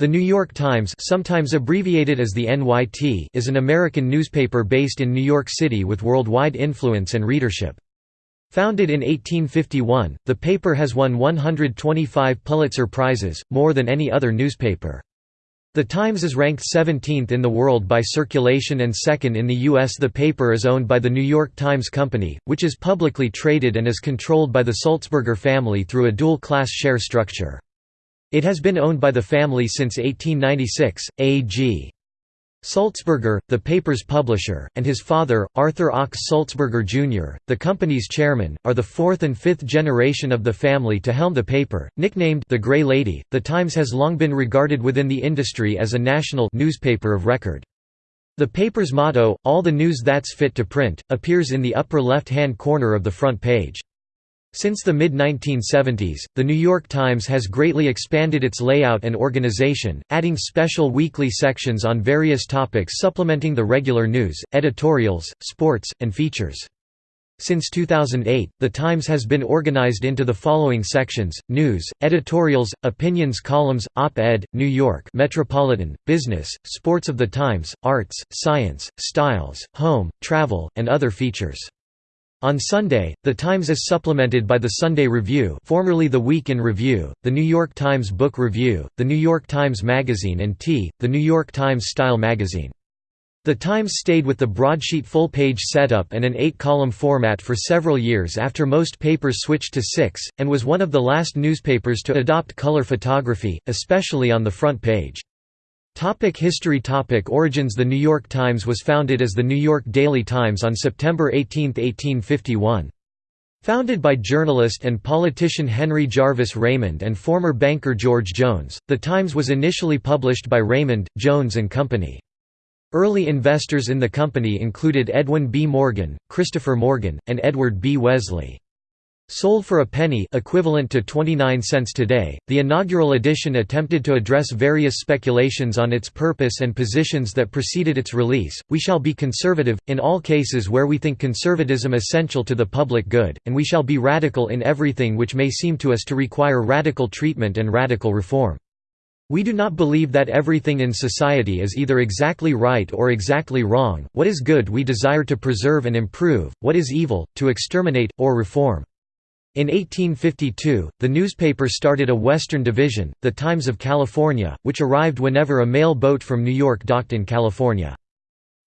The New York Times sometimes abbreviated as the NYT is an American newspaper based in New York City with worldwide influence and readership. Founded in 1851, the paper has won 125 Pulitzer Prizes, more than any other newspaper. The Times is ranked 17th in the world by circulation and second in the U.S. The paper is owned by the New York Times Company, which is publicly traded and is controlled by the Sulzberger family through a dual-class share structure. It has been owned by the family since 1896. A.G. Sulzberger, the paper's publisher, and his father, Arthur Ochs Sulzberger Jr., the company's chairman, are the fourth and fifth generation of the family to helm the paper. Nicknamed the Gray Lady, The Times has long been regarded within the industry as a national newspaper of record. The paper's motto, All the News That's Fit to Print, appears in the upper left-hand corner of the front page. Since the mid-1970s, The New York Times has greatly expanded its layout and organization, adding special weekly sections on various topics supplementing the regular news, editorials, sports, and features. Since 2008, The Times has been organized into the following sections, news, editorials, opinions columns, op-ed, New York Metropolitan, business, sports of the Times, arts, science, styles, home, travel, and other features. On Sunday, The Times is supplemented by the Sunday Review formerly the Week in Review, the New York Times Book Review, the New York Times Magazine and T, the New York Times Style Magazine. The Times stayed with the broadsheet full-page setup and an eight-column format for several years after most papers switched to six, and was one of the last newspapers to adopt color photography, especially on the front page. Topic history Topic Origins The New York Times was founded as the New York Daily Times on September 18, 1851. Founded by journalist and politician Henry Jarvis Raymond and former banker George Jones, The Times was initially published by Raymond, Jones and Company. Early investors in the company included Edwin B. Morgan, Christopher Morgan, and Edward B. Wesley. Sold for a penny equivalent to 29 cents today, the inaugural edition attempted to address various speculations on its purpose and positions that preceded its release. We shall be conservative, in all cases where we think conservatism essential to the public good, and we shall be radical in everything which may seem to us to require radical treatment and radical reform. We do not believe that everything in society is either exactly right or exactly wrong, what is good we desire to preserve and improve, what is evil, to exterminate, or reform. In 1852, the newspaper started a western division, the Times of California, which arrived whenever a mail boat from New York docked in California.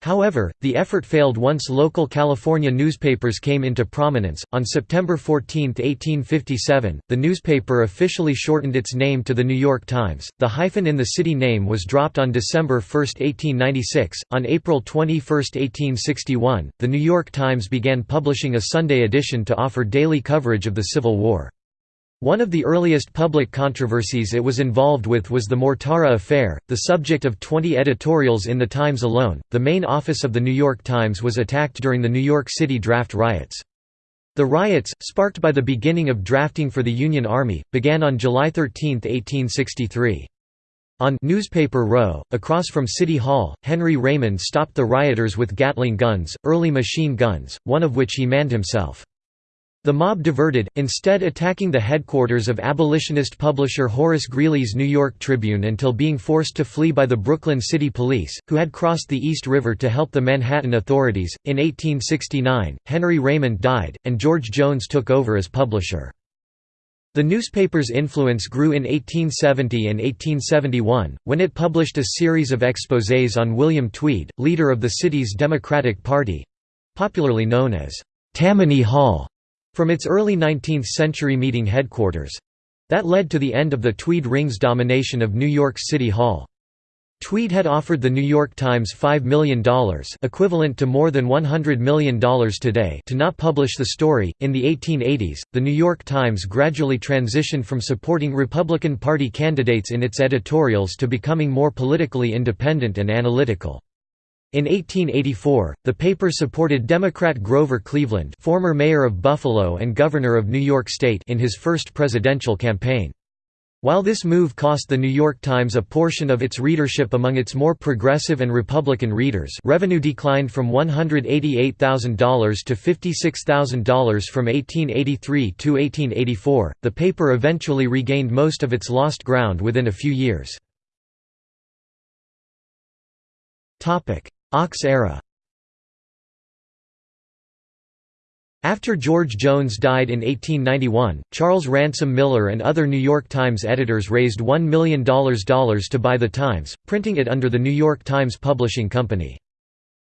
However, the effort failed once local California newspapers came into prominence. On September 14, 1857, the newspaper officially shortened its name to the New York Times. The hyphen in the city name was dropped on December 1, 1896. On April 21, 1861, the New York Times began publishing a Sunday edition to offer daily coverage of the Civil War. One of the earliest public controversies it was involved with was the Mortara Affair, the subject of 20 editorials in The Times alone. The main office of The New York Times was attacked during the New York City draft riots. The riots, sparked by the beginning of drafting for the Union Army, began on July 13, 1863. On Newspaper Row, across from City Hall, Henry Raymond stopped the rioters with Gatling guns, early machine guns, one of which he manned himself. The mob diverted, instead attacking the headquarters of abolitionist publisher Horace Greeley's New York Tribune until being forced to flee by the Brooklyn City Police, who had crossed the East River to help the Manhattan authorities. In 1869, Henry Raymond died, and George Jones took over as publisher. The newspaper's influence grew in 1870 and 1871, when it published a series of exposés on William Tweed, leader of the city's Democratic Party—popularly known as Tammany Hall. From its early 19th-century meeting headquarters. That led to the end of the Tweed Ring's domination of New York's City Hall. Tweed had offered the New York Times $5 million equivalent to more than $100 million today to not publish the story. In the 1880s, the New York Times gradually transitioned from supporting Republican Party candidates in its editorials to becoming more politically independent and analytical. In 1884, the paper supported Democrat Grover Cleveland former mayor of Buffalo and governor of New York State in his first presidential campaign. While this move cost the New York Times a portion of its readership among its more progressive and Republican readers revenue declined from $188,000 to $56,000 from 1883 to 1884, the paper eventually regained most of its lost ground within a few years. Ochs era After George Jones died in 1891, Charles Ransom Miller and other New York Times editors raised $1 million to buy the Times, printing it under the New York Times Publishing Company.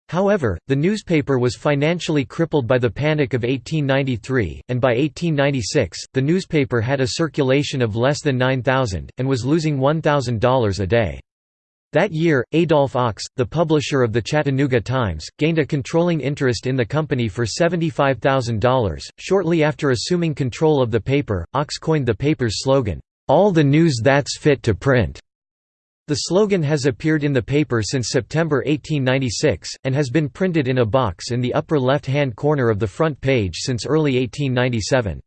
However, the newspaper was financially crippled by the Panic of 1893, and by 1896, the newspaper had a circulation of less than 9,000, and was losing $1,000 a day. That year, Adolph Ochs, the publisher of the Chattanooga Times, gained a controlling interest in the company for $75,000. Shortly after assuming control of the paper, Ochs coined the paper's slogan, All the news that's fit to print. The slogan has appeared in the paper since September 1896, and has been printed in a box in the upper left-hand corner of the front page since early 1897.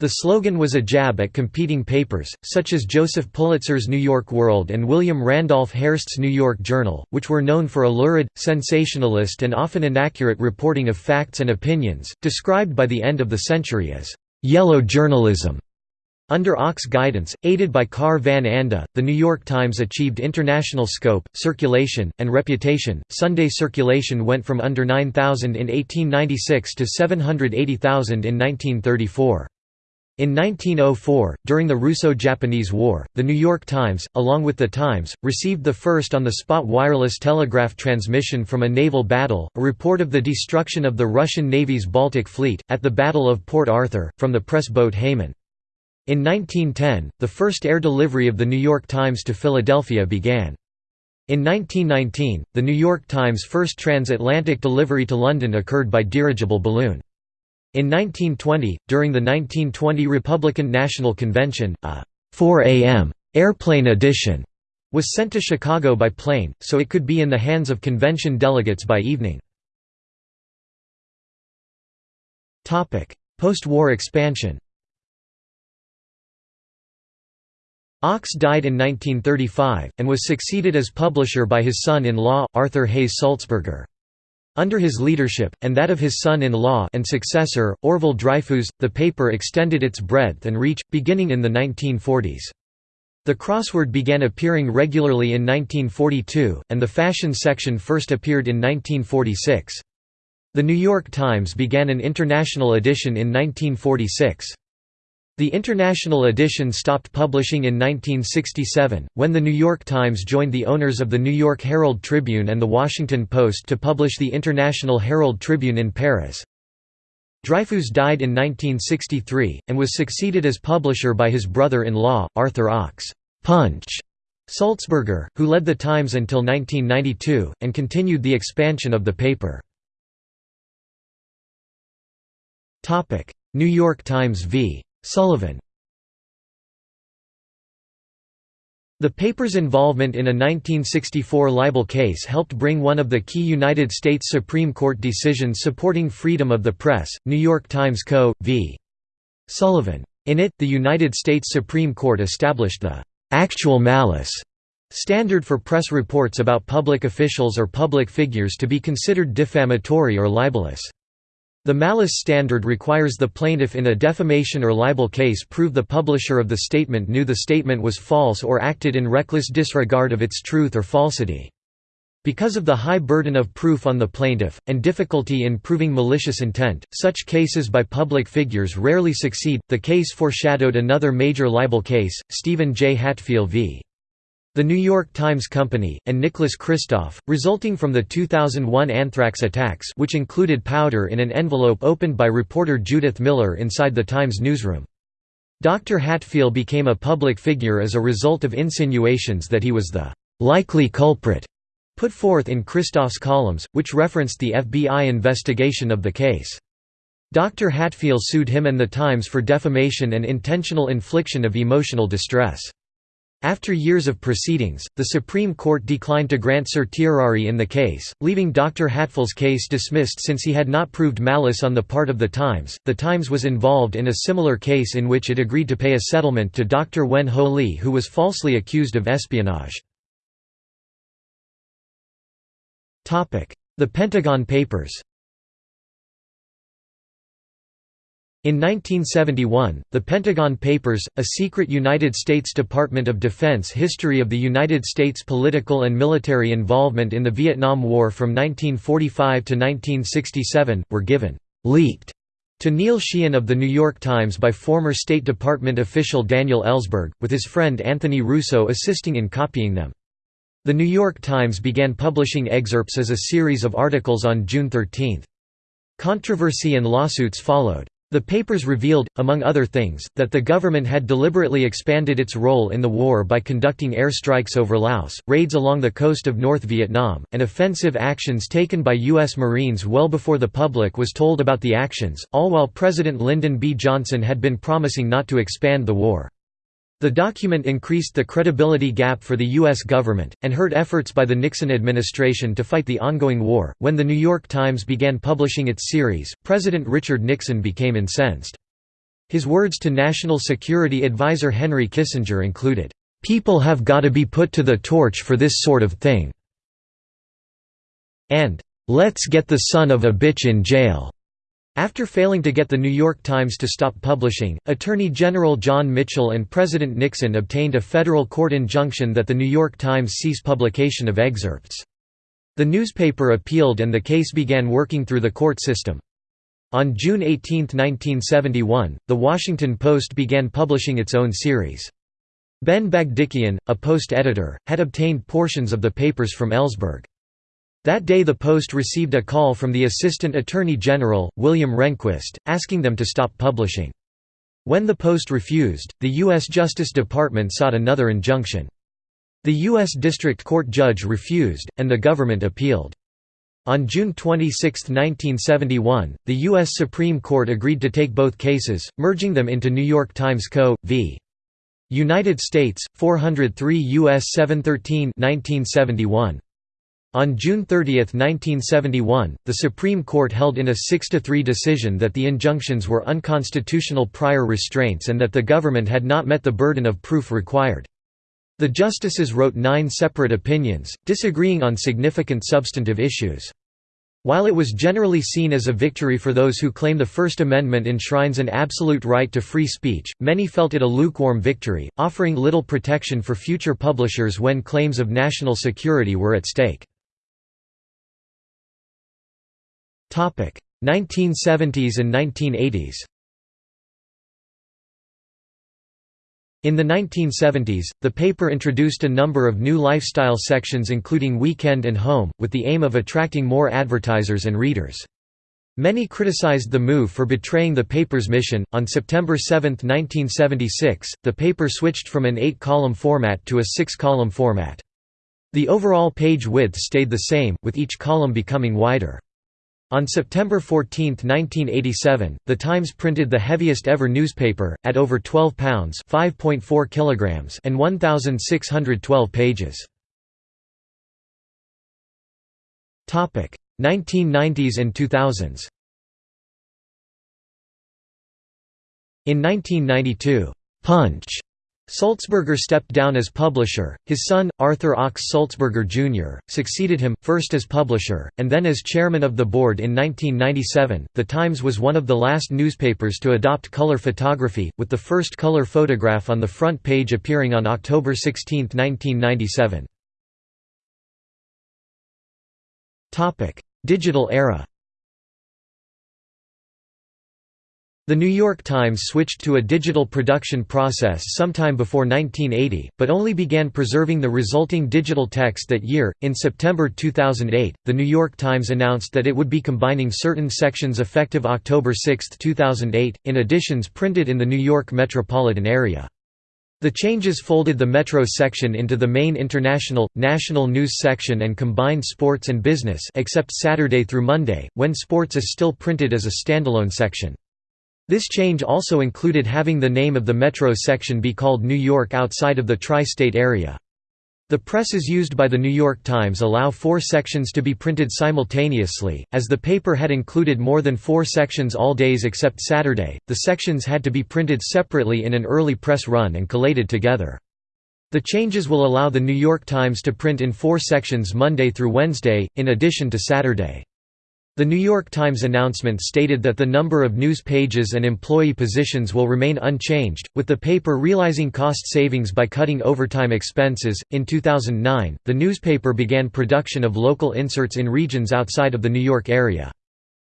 The slogan was a jab at competing papers, such as Joseph Pulitzer's New York World and William Randolph Hearst's New York Journal, which were known for a lurid, sensationalist and often inaccurate reporting of facts and opinions, described by the end of the century as «yellow journalism». Under Ochs guidance, aided by Carr Van Anda, the New York Times achieved international scope, circulation, and reputation. Sunday circulation went from under 9,000 in 1896 to 780,000 in 1934. In 1904, during the Russo-Japanese War, the New York Times, along with The Times, received the first on-the-spot wireless telegraph transmission from a naval battle, a report of the destruction of the Russian Navy's Baltic Fleet, at the Battle of Port Arthur, from the press boat Haimun. In 1910, the first air delivery of the New York Times to Philadelphia began. In 1919, the New York Times' first transatlantic delivery to London occurred by dirigible balloon. In 1920, during the 1920 Republican National Convention, a 4 a.m. airplane edition was sent to Chicago by plane, so it could be in the hands of convention delegates by evening. Post-war expansion Ochs died in 1935, and was succeeded as publisher by his son-in-law, Arthur Hays Sulzberger. Under his leadership, and that of his son-in-law and successor, Orvil Dryfoos, the paper extended its breadth and reach, beginning in the 1940s. The crossword began appearing regularly in 1942, and the fashion section first appeared in 1946. The New York Times began an international edition in 1946. The international edition stopped publishing in 1967, when the New York Times joined the owners of the New York Herald Tribune and the Washington Post to publish the International Herald Tribune in Paris. Dryfoos died in 1963, and was succeeded as publisher by his brother-in-law, Arthur Ochs Punch Sulzberger, who led the Times until 1992, and continued the expansion of the paper. New York Times v. Sullivan The paper's involvement in a 1964 libel case helped bring one of the key United States Supreme Court decisions supporting freedom of the press, New York Times Co. v. Sullivan. In it, the United States Supreme Court established the «actual malice» standard for press reports about public officials or public figures to be considered defamatory or libelous. The malice standard requires the plaintiff in a defamation or libel case prove the publisher of the statement knew the statement was false or acted in reckless disregard of its truth or falsity. Because of the high burden of proof on the plaintiff, and difficulty in proving malicious intent, such cases by public figures rarely succeed. The case foreshadowed another major libel case, Steven J. Hatfill v. The New York Times Company, and Nicholas Kristof, resulting from the 2001 anthrax attacks which included powder in an envelope opened by reporter Judith Miller inside the Times newsroom. Dr. Hatfill became a public figure as a result of insinuations that he was the «likely culprit» put forth in Kristof's columns, which referenced the FBI investigation of the case. Dr. Hatfill sued him and the Times for defamation and intentional infliction of emotional distress. After years of proceedings, the Supreme Court declined to grant certiorari in the case, leaving Dr. Hatfill's case dismissed since he had not proved malice on the part of the Times. The Times was involved in a similar case in which it agreed to pay a settlement to Dr. Wen Ho Lee, who was falsely accused of espionage. The Pentagon Papers In 1971, the Pentagon Papers, a secret United States Department of Defense history of the United States political and military involvement in the Vietnam War from 1945 to 1967, were given «leaked» to Neil Sheehan of The New York Times by former State Department official Daniel Ellsberg, with his friend Anthony Russo assisting in copying them. The New York Times began publishing excerpts as a series of articles on June 13. Controversy and lawsuits followed. The papers revealed, among other things, that the government had deliberately expanded its role in the war by conducting airstrikes over Laos, raids along the coast of North Vietnam, and offensive actions taken by U.S. Marines well before the public was told about the actions, all while President Lyndon B. Johnson had been promising not to expand the war. The document increased the credibility gap for the U.S. government, and hurt efforts by the Nixon administration to fight the ongoing war. When the New York Times began publishing its series, President Richard Nixon became incensed. His words to National Security Advisor Henry Kissinger included, People have gotta be put to the torch for this sort of thing. And, Let's get the son of a bitch in jail. After failing to get the New York Times to stop publishing, Attorney General John Mitchell and President Nixon obtained a federal court injunction that the New York Times cease publication of excerpts. The newspaper appealed and the case began working through the court system. On June 18, 1971, The Washington Post began publishing its own series. Ben Bagdikian, a Post editor, had obtained portions of the papers from Ellsberg. That day the Post received a call from the Assistant Attorney General, William Rehnquist, asking them to stop publishing. When the Post refused, the U.S. Justice Department sought another injunction. The U.S. District Court judge refused, and the government appealed. On June 26, 1971, the U.S. Supreme Court agreed to take both cases, merging them into New York Times Co. v. United States, 403 U.S. 713 1971. On June 30, 1971, the Supreme Court held in a 6–3 decision that the injunctions were unconstitutional prior restraints and that the government had not met the burden of proof required. The justices wrote nine separate opinions, disagreeing on significant substantive issues. While it was generally seen as a victory for those who claim the First Amendment enshrines an absolute right to free speech, many felt it a lukewarm victory, offering little protection for future publishers when claims of national security were at stake. 1970s and 1980s In the 1970s, the paper introduced a number of new lifestyle sections including Weekend and Home, with the aim of attracting more advertisers and readers. Many criticized the move for betraying the paper's mission. On September 7, 1976, the paper switched from an eight column format to a six column format. The overall page width stayed the same, with each column becoming wider. On September 14, 1987, The Times printed the heaviest ever newspaper, at over 12 pounds kilograms and 1,612 pages. 1990s and 2000s In 1992, "'Punch' Sulzberger stepped down as publisher, his son, Arthur Ochs Sulzberger Jr., succeeded him, first as publisher, and then as chairman of the board in 1997. The Times was one of the last newspapers to adopt color photography, with the first color photograph on the front page appearing on October 16, 1997. Digital era The New York Times switched to a digital production process sometime before 1980, but only began preserving the resulting digital text that year. In September 2008, The New York Times announced that it would be combining certain sections effective October 6, 2008, in editions printed in the New York metropolitan area. The changes folded the Metro section into the main international, national news section and combined sports and business except Saturday through Monday, when sports is still printed as a standalone section. This change also included having the name of the metro section be called New York outside of the tri-state area. The presses used by the New York Times allow four sections to be printed simultaneously. As the paper had included more than four sections all days except Saturday, the sections had to be printed separately in an early press run and collated together. The changes will allow the New York Times to print in four sections Monday through Wednesday, in addition to Saturday. The New York Times announcement stated that the number of news pages and employee positions will remain unchanged, with the paper realizing cost savings by cutting overtime expenses. In 2009, the newspaper began production of local inserts in regions outside of the New York area.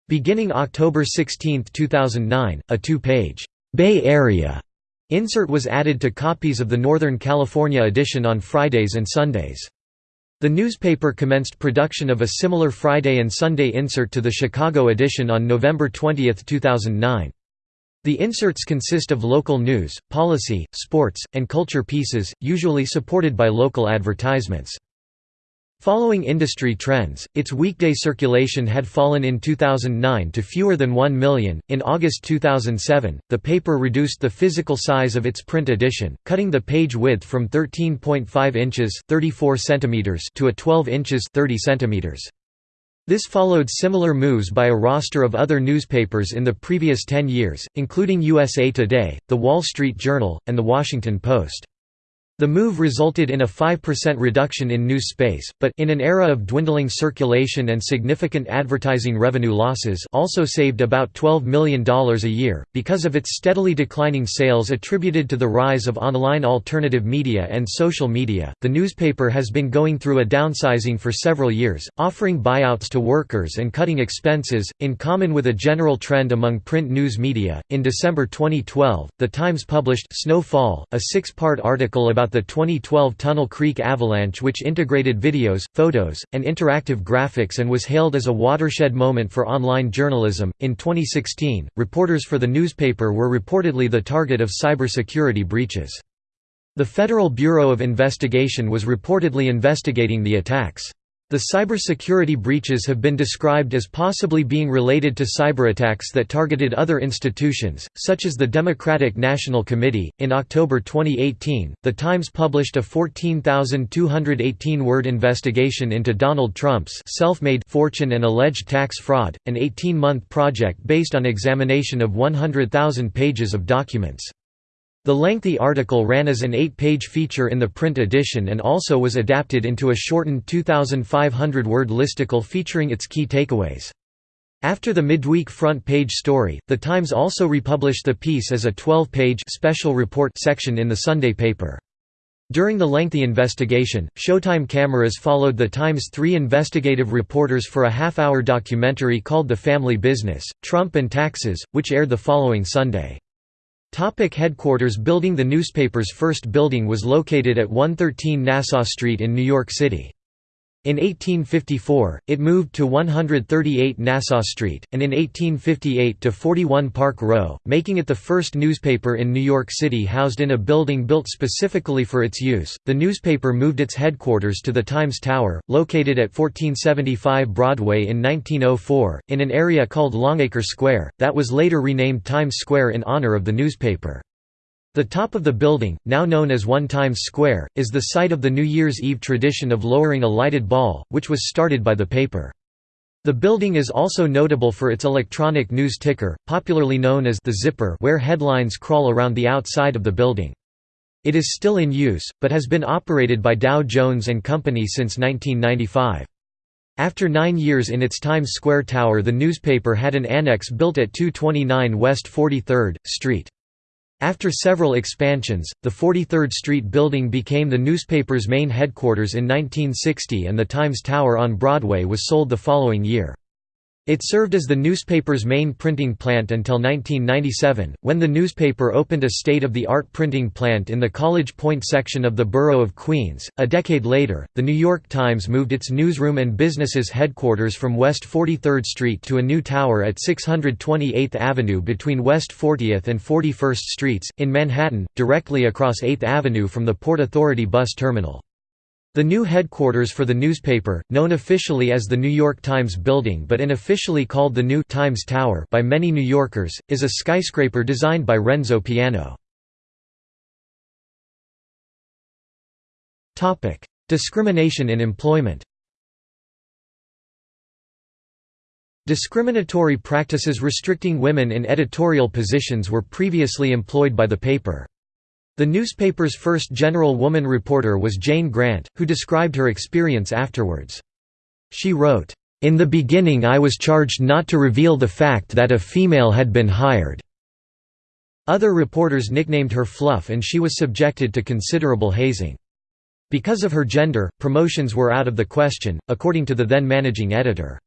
Beginning October 16, 2009, a two page Bay Area insert was added to copies of the Northern California edition on Fridays and Sundays. The newspaper commenced production of a similar Friday and Sunday insert to the Chicago edition on November 20, 2009. The inserts consist of local news, policy, sports, and culture pieces, usually supported by local advertisements. Following industry trends, its weekday circulation had fallen in 2009 to fewer than 1 million. In August 2007, the paper reduced the physical size of its print edition, cutting the page width from 13.5 inches (34 centimeters) to a 12 inches (30 centimeters). This followed similar moves by a roster of other newspapers in the previous 10 years, including USA Today, The Wall Street Journal, and The Washington Post. The move resulted in a 5% reduction in news space, but in an era of dwindling circulation and significant advertising revenue losses also saved about $12 million a year, because of its steadily declining sales attributed to the rise of online alternative media and social media. The newspaper has been going through a downsizing for several years, offering buyouts to workers and cutting expenses, in common with a general trend among print news media. In December 2012, The Times published Snowfall, a six part article about the 2012 Tunnel Creek avalanche which integrated videos, photos, and interactive graphics and was hailed as a watershed moment for online journalism. In 2016, reporters for the newspaper were reportedly the target of cybersecurity breaches. The Federal Bureau of Investigation was reportedly investigating the attacks. The cybersecurity breaches have been described as possibly being related to cyberattacks that targeted other institutions, such as the Democratic National Committee. In October 2018, The Times published a 14,218 word investigation into Donald Trump's self made fortune and alleged tax fraud, an 18 month project based on examination of 100,000 pages of documents. The lengthy article ran as an eight-page feature in the print edition and also was adapted into a shortened 2,500-word listicle featuring its key takeaways. After the midweek front page story, The Times also republished the piece as a 12-page special report section in the Sunday paper. During the lengthy investigation, Showtime cameras followed the Times' three investigative reporters for a half-hour documentary called The Family Business, Trump and Taxes, which aired the following Sunday. Topic headquarters building The newspaper's first building was located at 113 Nassau Street in New York City. In 1854, it moved to 138 Nassau Street, and in 1858 to 41 Park Row, making it the first newspaper in New York City housed in a building built specifically for its use. The newspaper moved its headquarters to the Times Tower, located at 1475 Broadway in 1904, in an area called Longacre Square, that was later renamed Times Square in honor of the newspaper. The top of the building, now known as One Times Square, is the site of the New Year's Eve tradition of lowering a lighted ball, which was started by the paper. The building is also notable for its electronic news ticker, popularly known as the zipper where headlines crawl around the outside of the building. It is still in use, but has been operated by Dow Jones & Company since 1995. After nine years in its Times Square tower the newspaper had an annex built at 229 West 43rd, Street. After several expansions, the 43rd Street building became the newspaper's main headquarters in 1960 and the Times Tower on Broadway was sold the following year. It served as the newspaper's main printing plant until 1997, when the newspaper opened a state-of-the-art printing plant in the College Point section of the borough of Queens. A decade later, the New York Times moved its newsroom and businesses headquarters from West 43rd Street to a new tower at 628th Avenue between West 40th and 41st Streets, in Manhattan, directly across 8th Avenue from the Port Authority bus terminal. The new headquarters for the newspaper, known officially as the New York Times Building but unofficially called the New Times Tower by many New Yorkers, is a skyscraper designed by Renzo Piano. Discrimination in employment Discriminatory practices restricting women in editorial positions were previously employed by the paper. The newspaper's first general woman reporter was Jane Grant, who described her experience afterwards. She wrote, In the beginning I was charged not to reveal the fact that a female had been hired." Other reporters nicknamed her Fluff and she was subjected to considerable hazing. Because of her gender, promotions were out of the question, according to the then managing editor.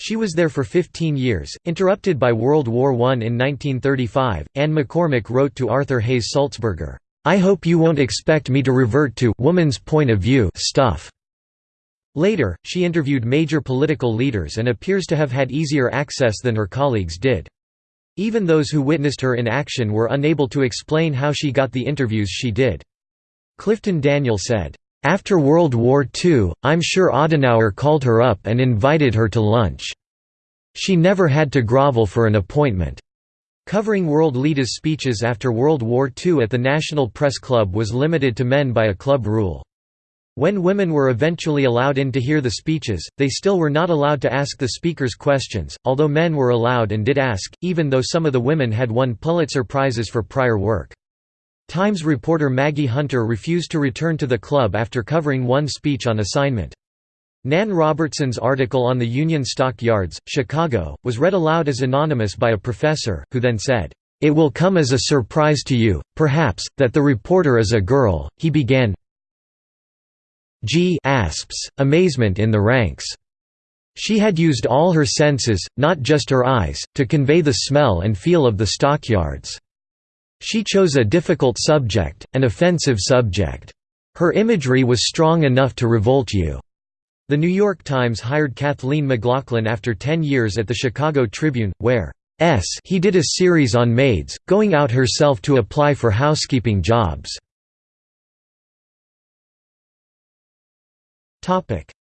She was there for 15 years, interrupted by World War I in 1935. Anne McCormick wrote to Arthur Hays Sulzberger, I hope you won't expect me to revert to woman's point of view stuff. Later, she interviewed major political leaders and appears to have had easier access than her colleagues did. Even those who witnessed her in action were unable to explain how she got the interviews she did. Clifton Daniel said, after World War II, I'm sure Adenauer called her up and invited her to lunch. She never had to grovel for an appointment. Covering world leaders' speeches after World War II at the National Press Club was limited to men by a club rule. When women were eventually allowed in to hear the speeches, they still were not allowed to ask the speakers questions, although men were allowed and did ask, even though some of the women had won Pulitzer Prizes for prior work. Times reporter Maggie Hunter refused to return to the club after covering one speech on assignment. Nan Robertson's article on the Union Stock Yards, Chicago, was read aloud as anonymous by a professor, who then said, "'It will come as a surprise to you, perhaps, that the reporter is a girl,' he began G asps, amazement in the ranks. She had used all her senses, not just her eyes, to convey the smell and feel of the stockyards. She chose a difficult subject, an offensive subject. Her imagery was strong enough to revolt you. The New York Times hired Kathleen McLaughlin after 10 years at the Chicago Tribune, where S he did a series on maids, going out herself to apply for housekeeping jobs.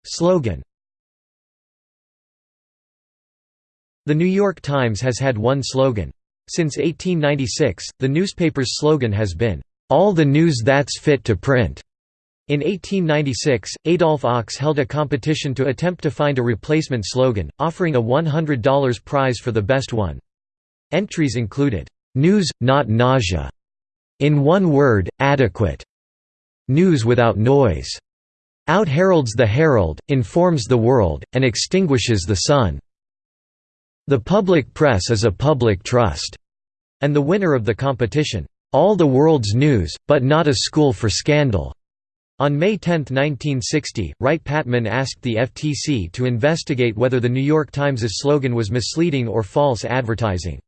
Slogan The New York Times has had one slogan, since 1896, the newspaper's slogan has been, "'All the news that's fit to print'". In 1896, Adolph Ochs held a competition to attempt to find a replacement slogan, offering a $100 prize for the best one. Entries included, "'News, not nausea'", "'In one word, adequate'", "'News without noise'", "'Out heralds the herald, informs the world, and extinguishes the sun'". The public press is a public trust, and the winner of the competition, all the world's news, but not a school for scandal. On May 10, 1960, Wright-Patman asked the FTC to investigate whether The New York Times's slogan was misleading or false advertising.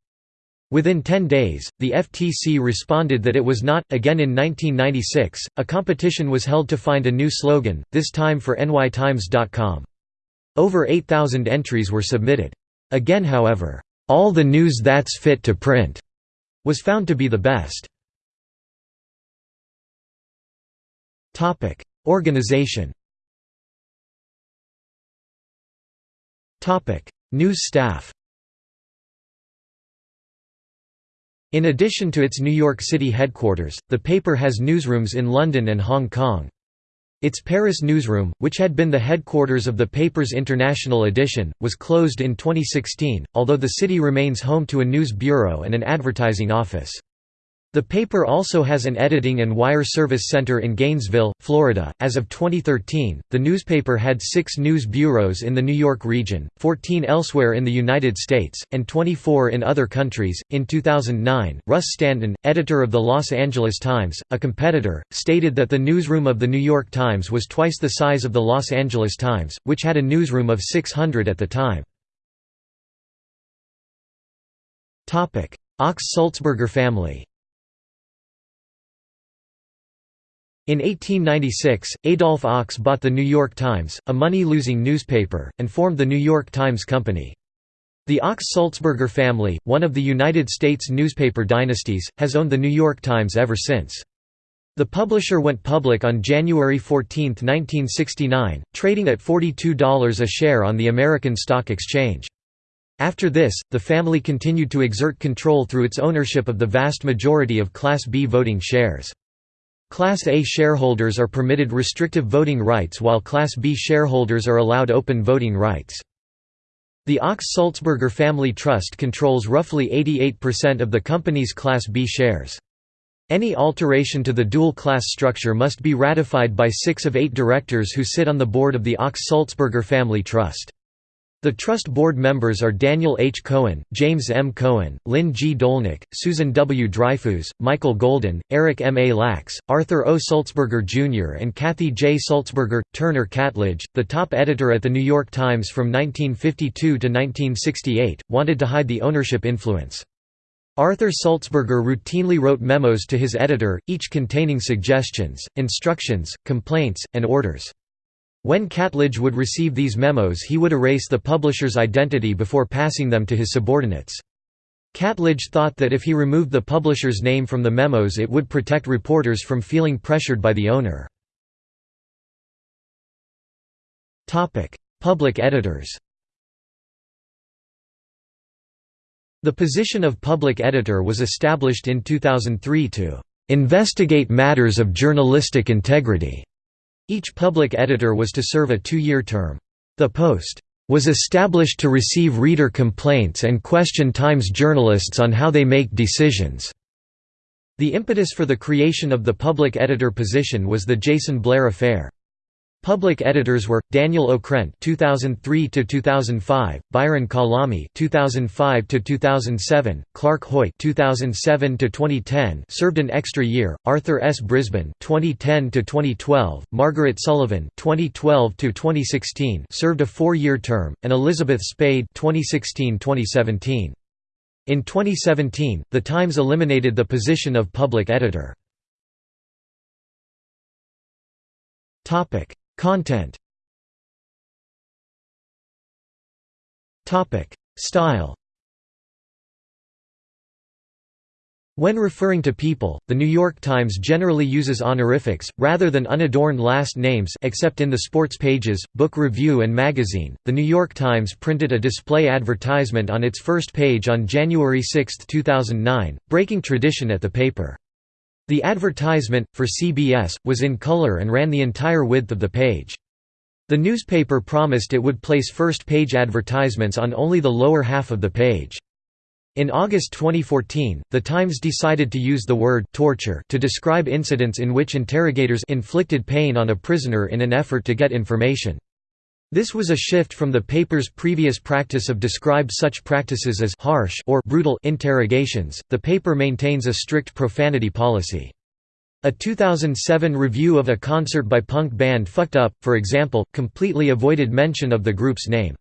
Within 10 days, the FTC responded that it was not. Again in 1996, a competition was held to find a new slogan, this time for nytimes.com. Over 8,000 entries were submitted. Again however, "'All the news that's fit to print' was found to be the best. Organization News staff In addition to its New York City headquarters, the paper has newsrooms in London and Hong Kong. Its Paris newsroom, which had been the headquarters of the paper's international edition, was closed in 2016, although the city remains home to a news bureau and an advertising office. The paper also has an editing and wire service center in Gainesville, Florida. As of 2013, the newspaper had six news bureaus in the New York region, 14 elsewhere in the United States, and 24 in other countries. In 2009, Russ Stanton, editor of the Los Angeles Times, a competitor, stated that the newsroom of the New York Times was twice the size of the Los Angeles Times, which had a newsroom of 600 at the time. Ochs-Sulzberger family In 1896, Adolph Ochs bought the New York Times, a money-losing newspaper, and formed the New York Times Company. The Ochs-Sulzberger family, one of the United States newspaper dynasties, has owned the New York Times ever since. The publisher went public on January 14, 1969, trading at $42 a share on the American Stock Exchange. After this, the family continued to exert control through its ownership of the vast majority of Class B voting shares. Class A shareholders are permitted restrictive voting rights while Class B shareholders are allowed open voting rights. The Ochs Sulzberger Family Trust controls roughly 88% of the company's Class B shares. Any alteration to the dual-class structure must be ratified by six of eight directors who sit on the board of the Ochs Sulzberger Family Trust. The Trust Board members are Daniel H. Cohen, James M. Cohen, Lynn G. Dolnick, Susan W. Dreyfus, Michael Golden, Eric M. A. Lax, Arthur O. Sulzberger Jr. and Kathy J. Sulzberger. Turner Catledge, the top editor at The New York Times from 1952 to 1968, wanted to hide the ownership influence. Arthur Sulzberger routinely wrote memos to his editor, each containing suggestions, instructions, complaints, and orders. When Catledge would receive these memos he would erase the publisher's identity before passing them to his subordinates. Catledge thought that if he removed the publisher's name from the memos it would protect reporters from feeling pressured by the owner. Public editors The position of public editor was established in 2003 to "...investigate matters of journalistic integrity." Each public editor was to serve a two-year term. The post was established to receive reader complaints and question Times journalists on how they make decisions. The impetus for the creation of the public editor position was the Jason Blair affair. Public editors were Daniel Okrent (2003–2005), Byron Calame (2005–2007), Clark Hoyt (2007–2010), served an extra year; Arthur S. Brisbane (2010–2012), Margaret Sullivan (2012–2016), served a four-year term, and Elizabeth Spayd (2016–2017). In 2017, The Times eliminated the position of public editor. Topic Content Style When referring to people, The New York Times generally uses honorifics, rather than unadorned last names except in the sports pages, book review and magazine. The New York Times printed a display advertisement on its first page on January 6, 2009, breaking tradition at the paper. The advertisement, for CBS, was in color and ran the entire width of the page. The newspaper promised it would place first-page advertisements on only the lower half of the page. In August 2014, The Times decided to use the word «torture» to describe incidents in which interrogators inflicted pain on a prisoner in an effort to get information. This was a shift from the paper's previous practice of describe such practices as harsh or brutal interrogations. The paper maintains a strict profanity policy. A 2007 review of a concert by punk band Fucked Up, for example, completely avoided mention of the group's name.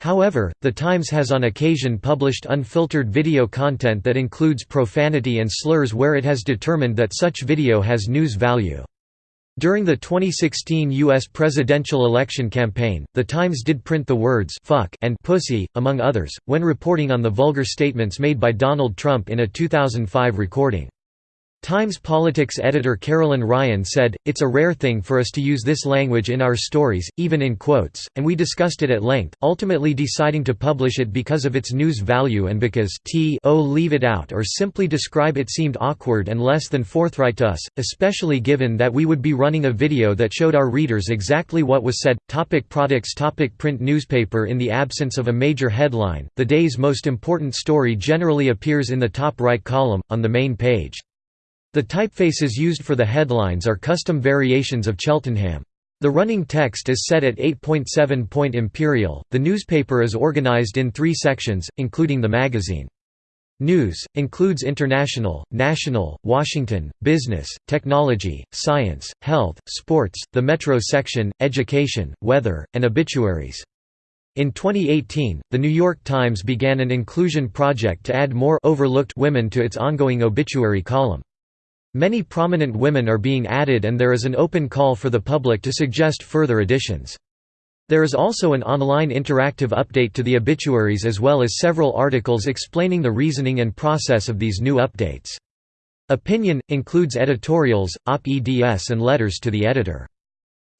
However, The Times has on occasion published unfiltered video content that includes profanity and slurs where it has determined that such video has news value. During the 2016 U.S. presidential election campaign, The Times did print the words «fuck» and «pussy», among others, when reporting on the vulgar statements made by Donald Trump in a 2005 recording. Times Politics editor Carolyn Ryan said, It's a rare thing for us to use this language in our stories, even in quotes, and we discussed it at length, ultimately deciding to publish it because of its news value and because t o leave it out or simply describe it seemed awkward and less than forthright to us, especially given that we would be running a video that showed our readers exactly what was said. Topic products Topic Print newspaper In the absence of a major headline, the day's most important story generally appears in the top right column, on the main page. The typefaces used for the headlines are custom variations of Cheltenham. The running text is set at 8.7 point imperial. The newspaper is organized in three sections, including the magazine. News includes international, national, Washington, business, technology, science, health, sports, the metro section, education, weather, and obituaries. In 2018, The New York Times began an inclusion project to add more overlooked women to its ongoing obituary column. Many prominent women are being added and there is an open call for the public to suggest further additions. There is also an online interactive update to the obituaries as well as several articles explaining the reasoning and process of these new updates. Opinion – includes editorials, op-eds and letters to the editor.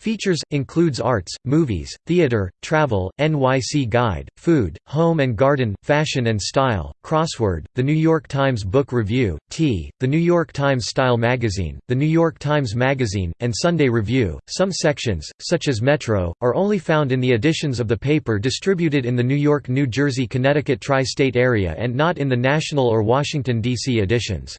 Features includes arts, movies, theater, travel, NYC Guide, food, home and garden, fashion and style, crossword, The New York Times Book Review, T, The New York Times Style Magazine, The New York Times Magazine, and Sunday Review. Some sections, such as Metro, are only found in the editions of the paper distributed in the New York, New Jersey, Connecticut tri-state area and not in the national or Washington, D.C. editions.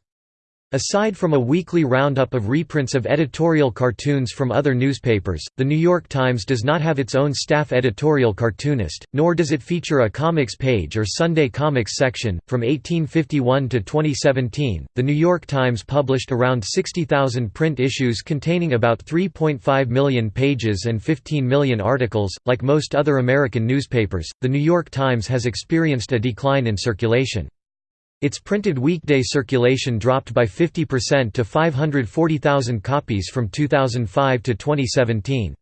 Aside from a weekly roundup of reprints of editorial cartoons from other newspapers, The New York Times does not have its own staff editorial cartoonist, nor does it feature a comics page or Sunday comics section. From 1851 to 2017, The New York Times published around 60,000 print issues containing about 3.5 million pages and 15 million articles. Like most other American newspapers, The New York Times has experienced a decline in circulation. Its printed weekday circulation dropped by 50% to 540,000 copies from 2005 to 2017.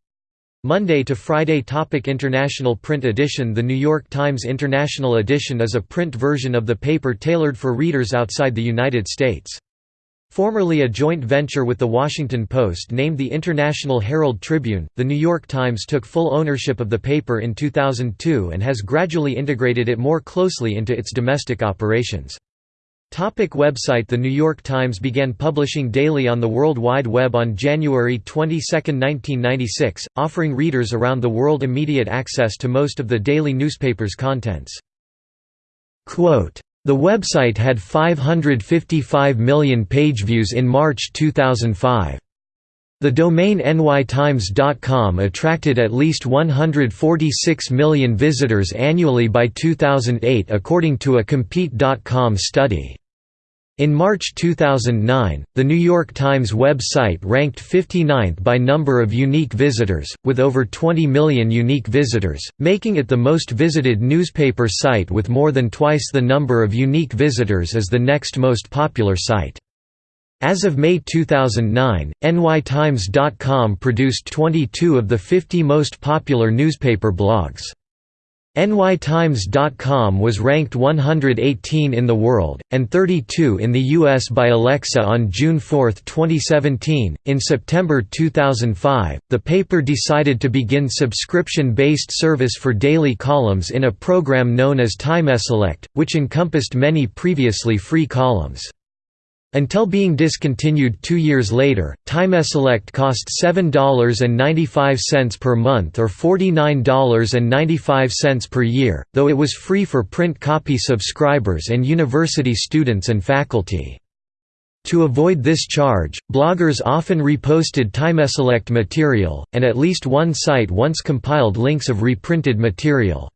Monday to Friday Topic International Print Edition The New York Times International Edition is a print version of the paper tailored for readers outside the United States. Formerly a joint venture with The Washington Post named the International Herald Tribune, The New York Times took full ownership of the paper in 2002 and has gradually integrated it more closely into its domestic operations. Topic website The New York Times began publishing daily on the World Wide Web on January 22, 1996, offering readers around the world immediate access to most of the daily newspaper's contents. Quote, the website had 555 million page views in March 2005. The domain nytimes.com attracted at least 146 million visitors annually by 2008 according to a Compete.com study. In March 2009, the New York Times website ranked 59th by number of unique visitors, with over 20 million unique visitors, making it the most visited newspaper site with more than twice the number of unique visitors as the next most popular site. As of May 2009, nytimes.com produced 22 of the 50 most popular newspaper blogs. NYTimes.com was ranked 118 in the world, and 32 in the U.S. by Alexa on June 4, 2017. In September 2005, the paper decided to begin subscription based service for daily columns in a program known as TimeSelect, which encompassed many previously free columns. Until being discontinued two years later, TimeSelect cost $7.95 per month or $49.95 per year, though it was free for print copy subscribers and university students and faculty. To avoid this charge, bloggers often reposted TimeSelect material, and at least one site once compiled links of reprinted material.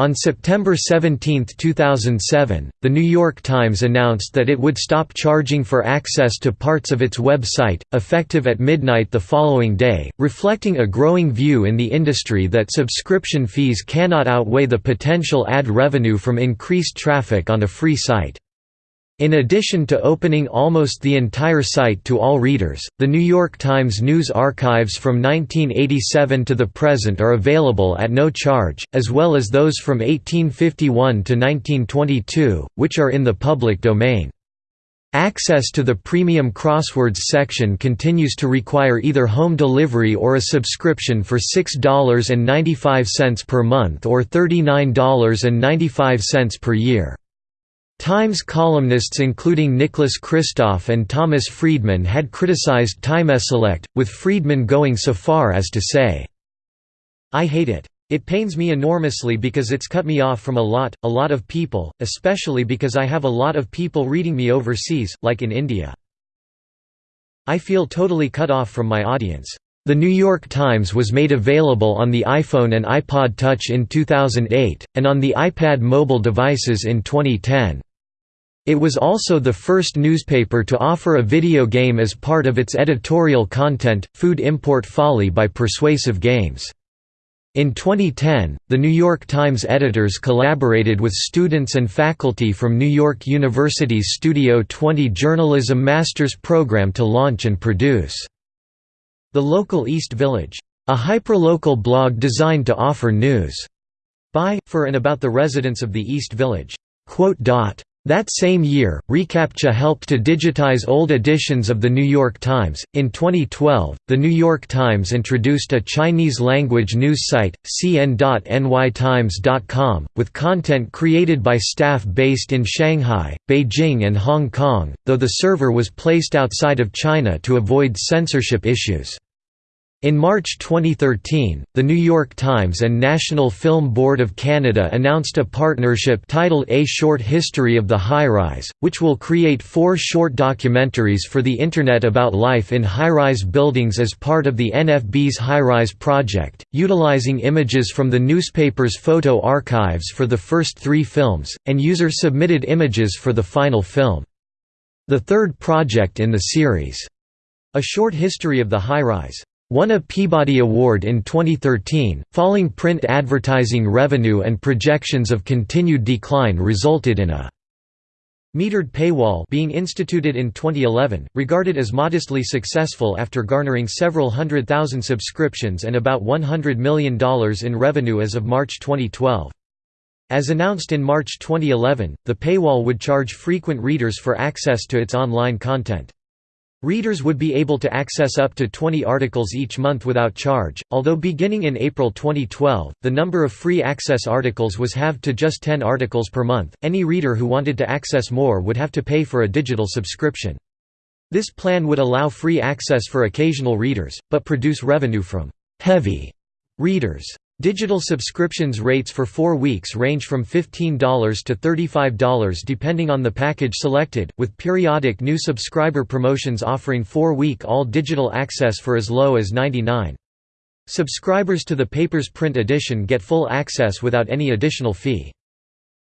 On September 17, 2007, The New York Times announced that it would stop charging for access to parts of its website, effective at midnight the following day, reflecting a growing view in the industry that subscription fees cannot outweigh the potential ad revenue from increased traffic on a free site. In addition to opening almost the entire site to all readers, the New York Times news archives from 1987 to the present are available at no charge, as well as those from 1851 to 1922, which are in the public domain. Access to the premium crosswords section continues to require either home delivery or a subscription for $6.95 per month or $39.95 per year. Times columnists including Nicholas Kristof and Thomas Friedman had criticized TimeSelect, with Friedman going so far as to say, I hate it. It pains me enormously because it's cut me off from a lot, a lot of people, especially because I have a lot of people reading me overseas, like in India. I feel totally cut off from my audience. The New York Times was made available on the iPhone and iPod Touch in 2008, and on the iPad mobile devices in 2010. It was also the first newspaper to offer a video game as part of its editorial content, Food Import Folly by Persuasive Games. In 2010, the New York Times editors collaborated with students and faculty from New York University's Studio 20 Journalism Master's program to launch and produce The Local East Village, a hyperlocal blog designed to offer news by, for and about the residents of the East Village. That same year, reCAPTCHA helped to digitize old editions of The New York Times. In 2012, The New York Times introduced a Chinese language news site, cn.nytimes.com, with content created by staff based in Shanghai, Beijing, and Hong Kong, though the server was placed outside of China to avoid censorship issues. In March 2013, The New York Times and National Film Board of Canada announced a partnership titled A Short History of the High-Rise, which will create four short documentaries for the Internet about life in high-rise buildings as part of the NFB's High-Rise project, utilizing images from the newspaper's photo archives for the first three films, and user-submitted images for the final film. The third project in the series, A Short History of the High-Rise won a Peabody Award in 2013. Falling print advertising revenue and projections of continued decline resulted in a metered paywall being instituted in 2011, regarded as modestly successful after garnering several hundred thousand subscriptions and about $100 million in revenue as of March 2012. As announced in March 2011, the paywall would charge frequent readers for access to its online content. Readers would be able to access up to 20 articles each month without charge, although beginning in April 2012, the number of free access articles was halved to just 10 articles per month. Any reader who wanted to access more would have to pay for a digital subscription. This plan would allow free access for occasional readers, but produce revenue from heavy readers. Digital subscriptions rates for four weeks range from $15 to $35 depending on the package selected, with periodic new subscriber promotions offering four-week all-digital access for as low as 99 Subscribers to the paper's print edition get full access without any additional fee.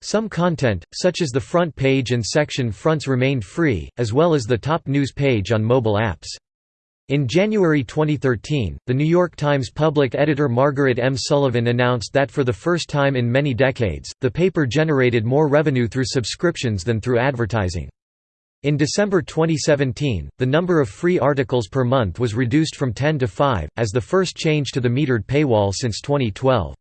Some content, such as the front page and section fronts remained free, as well as the top news page on mobile apps. In January 2013, The New York Times public editor Margaret M. Sullivan announced that for the first time in many decades, the paper generated more revenue through subscriptions than through advertising. In December 2017, the number of free articles per month was reduced from 10 to 5, as the first change to the metered paywall since 2012.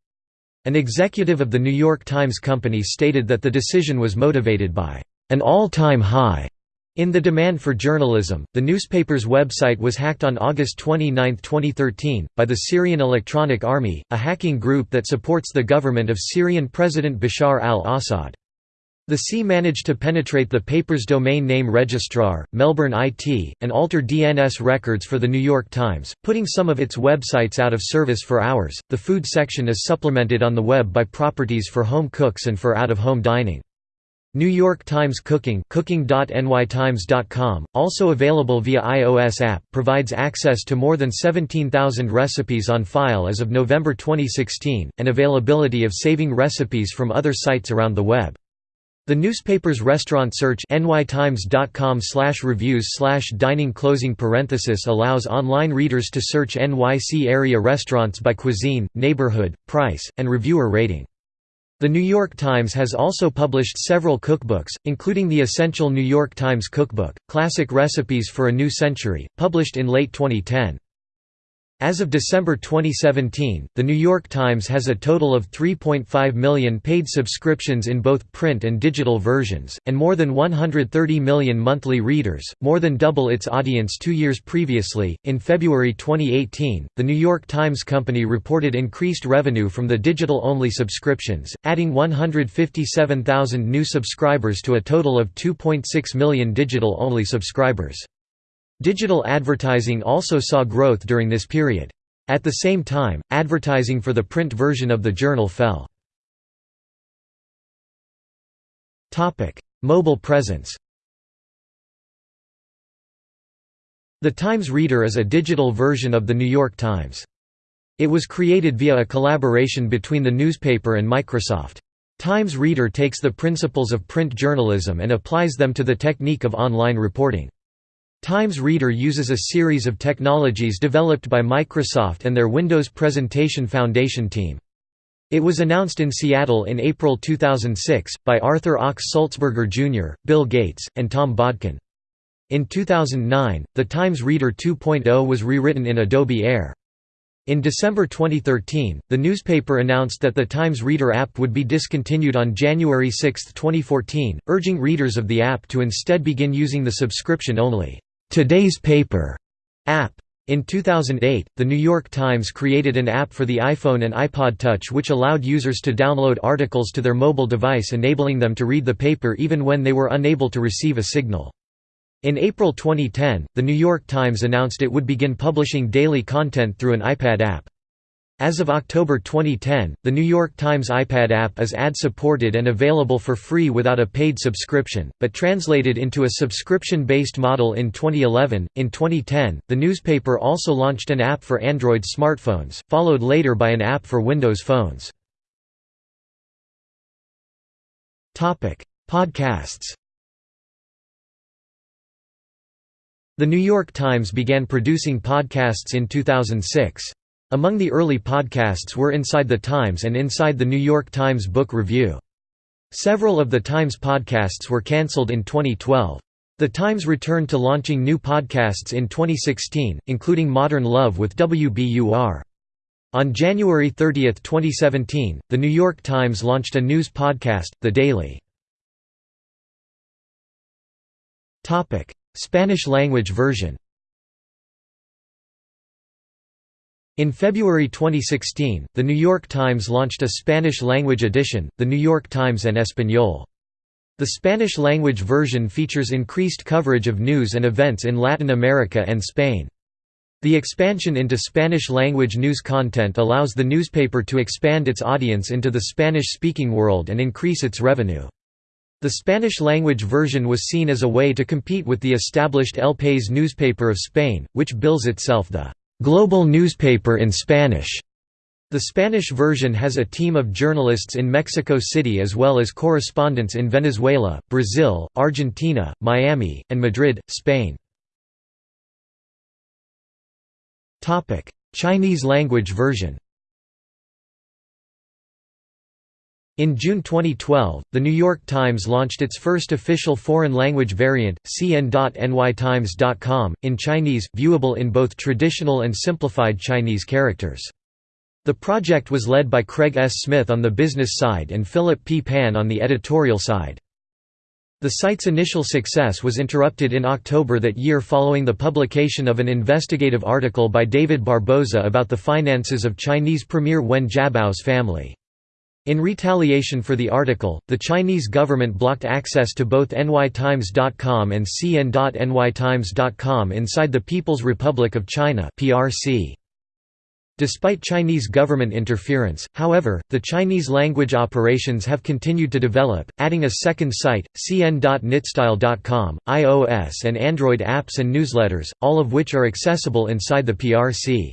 An executive of the New York Times Company stated that the decision was motivated by an all-time high in the demand for journalism, the newspaper's website was hacked on August 29, 2013, by the Syrian Electronic Army, a hacking group that supports the government of Syrian President Bashar al-Assad. The C managed to penetrate the paper's domain name registrar, Melbourne IT, and alter DNS records for The New York Times, putting some of its websites out of service for hours. The food section is supplemented on the web by properties for home cooks and for out of home dining. New York Times Cooking cooking.nytimes.com, also available via iOS app, provides access to more than 17,000 recipes on file as of November 2016, and availability of saving recipes from other sites around the web. The newspaper's restaurant search nytimes.com reviews dining closing parenthesis allows online readers to search NYC area restaurants by cuisine, neighborhood, price, and reviewer rating. The New York Times has also published several cookbooks, including the Essential New York Times Cookbook, Classic Recipes for a New Century, published in late 2010. As of December 2017, The New York Times has a total of 3.5 million paid subscriptions in both print and digital versions, and more than 130 million monthly readers, more than double its audience two years previously. In February 2018, The New York Times Company reported increased revenue from the digital only subscriptions, adding 157,000 new subscribers to a total of 2.6 million digital only subscribers. Digital advertising also saw growth during this period. At the same time, advertising for the print version of the journal fell. Mobile presence The Times Reader is a digital version of The New York Times. It was created via a collaboration between the newspaper and Microsoft. Times Reader takes the principles of print journalism and applies them to the technique of online reporting. Times Reader uses a series of technologies developed by Microsoft and their Windows Presentation Foundation team. It was announced in Seattle in April 2006, by Arthur Ochs Sulzberger Jr., Bill Gates, and Tom Bodkin. In 2009, the Times Reader 2.0 was rewritten in Adobe Air. In December 2013, the newspaper announced that the Times Reader app would be discontinued on January 6, 2014, urging readers of the app to instead begin using the subscription-only Today's Paper app. In 2008, The New York Times created an app for the iPhone and iPod Touch which allowed users to download articles to their mobile device enabling them to read the paper even when they were unable to receive a signal. In April 2010, The New York Times announced it would begin publishing daily content through an iPad app. As of October 2010, the New York Times iPad app is ad-supported and available for free without a paid subscription, but translated into a subscription-based model in 2011. In 2010, the newspaper also launched an app for Android smartphones, followed later by an app for Windows phones. Topic: Podcasts. The New York Times began producing podcasts in 2006. Among the early podcasts were Inside the Times and Inside the New York Times Book Review. Several of the Times podcasts were cancelled in 2012. The Times returned to launching new podcasts in 2016, including Modern Love with WBUR. On January 30, 2017, The New York Times launched a news podcast, The Daily. Spanish-language version In February 2016, The New York Times launched a Spanish-language edition, The New York Times en Español. The Spanish-language version features increased coverage of news and events in Latin America and Spain. The expansion into Spanish-language news content allows the newspaper to expand its audience into the Spanish-speaking world and increase its revenue. The Spanish-language version was seen as a way to compete with the established El País newspaper of Spain, which bills itself the global newspaper in Spanish. The Spanish version has a team of journalists in Mexico City as well as correspondents in Venezuela, Brazil, Argentina, Miami, and Madrid, Spain. Chinese language version In June 2012, The New York Times launched its first official foreign language variant, cn.nytimes.com, in Chinese, viewable in both traditional and simplified Chinese characters. The project was led by Craig S. Smith on the business side and Philip P. Pan on the editorial side. The site's initial success was interrupted in October that year following the publication of an investigative article by David Barboza about the finances of Chinese Premier Wen Jiabao's family. In retaliation for the article, the Chinese government blocked access to both nytimes.com and cn.nytimes.com inside the People's Republic of China (PRC). Despite Chinese government interference, however, the Chinese language operations have continued to develop, adding a second site, cn.nytstyle.com, iOS and Android apps and newsletters, all of which are accessible inside the PRC.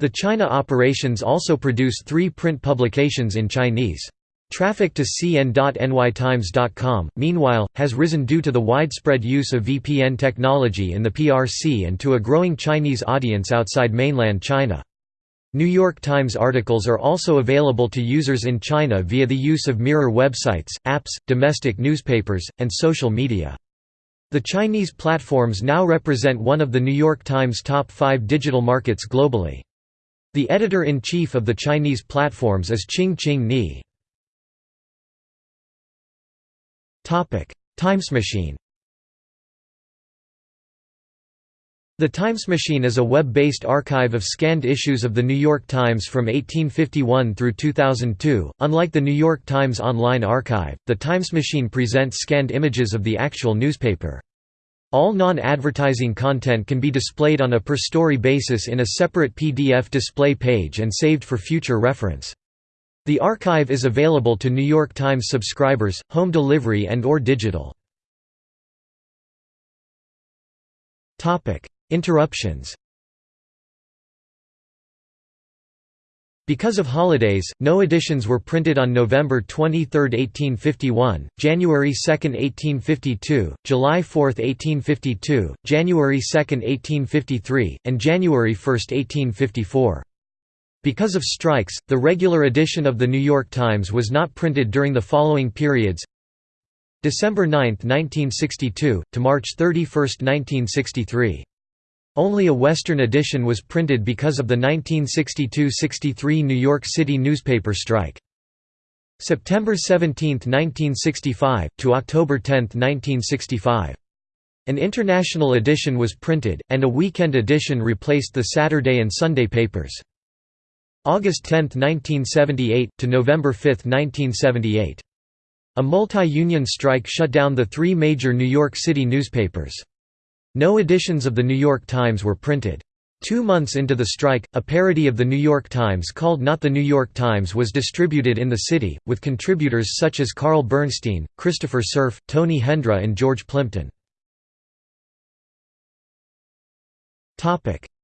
The China operations also produce three print publications in Chinese. Traffic to cn.nytimes.com, meanwhile, has risen due to the widespread use of VPN technology in the PRC and to a growing Chinese audience outside mainland China. New York Times articles are also available to users in China via the use of mirror websites, apps, domestic newspapers, and social media. The Chinese platforms now represent one of the New York Times' top five digital markets globally. The editor-in-chief of the Chinese platforms is Ching-Ching Ni. Timesmachine The Times Machine is a web-based archive of scanned issues of The New York Times from 1851 through 2002. Unlike the New York Times Online Archive, the Times Machine presents scanned images of the actual newspaper. All non-advertising content can be displayed on a per-story basis in a separate PDF display page and saved for future reference. The archive is available to New York Times subscribers, home delivery and or digital. Interruptions Because of holidays, no editions were printed on November 23, 1851, January 2, 1852, July 4, 1852, January 2, 1853, and January 1, 1854. Because of strikes, the regular edition of The New York Times was not printed during the following periods December 9, 1962, to March 31, 1963. Only a Western edition was printed because of the 1962–63 New York City newspaper strike. September 17, 1965, to October 10, 1965. An international edition was printed, and a weekend edition replaced the Saturday and Sunday papers. August 10, 1978, to November 5, 1978. A multi-union strike shut down the three major New York City newspapers. No editions of The New York Times were printed. Two months into the strike, a parody of The New York Times called Not the New York Times was distributed in the city, with contributors such as Carl Bernstein, Christopher Cerf, Tony Hendra and George Plimpton.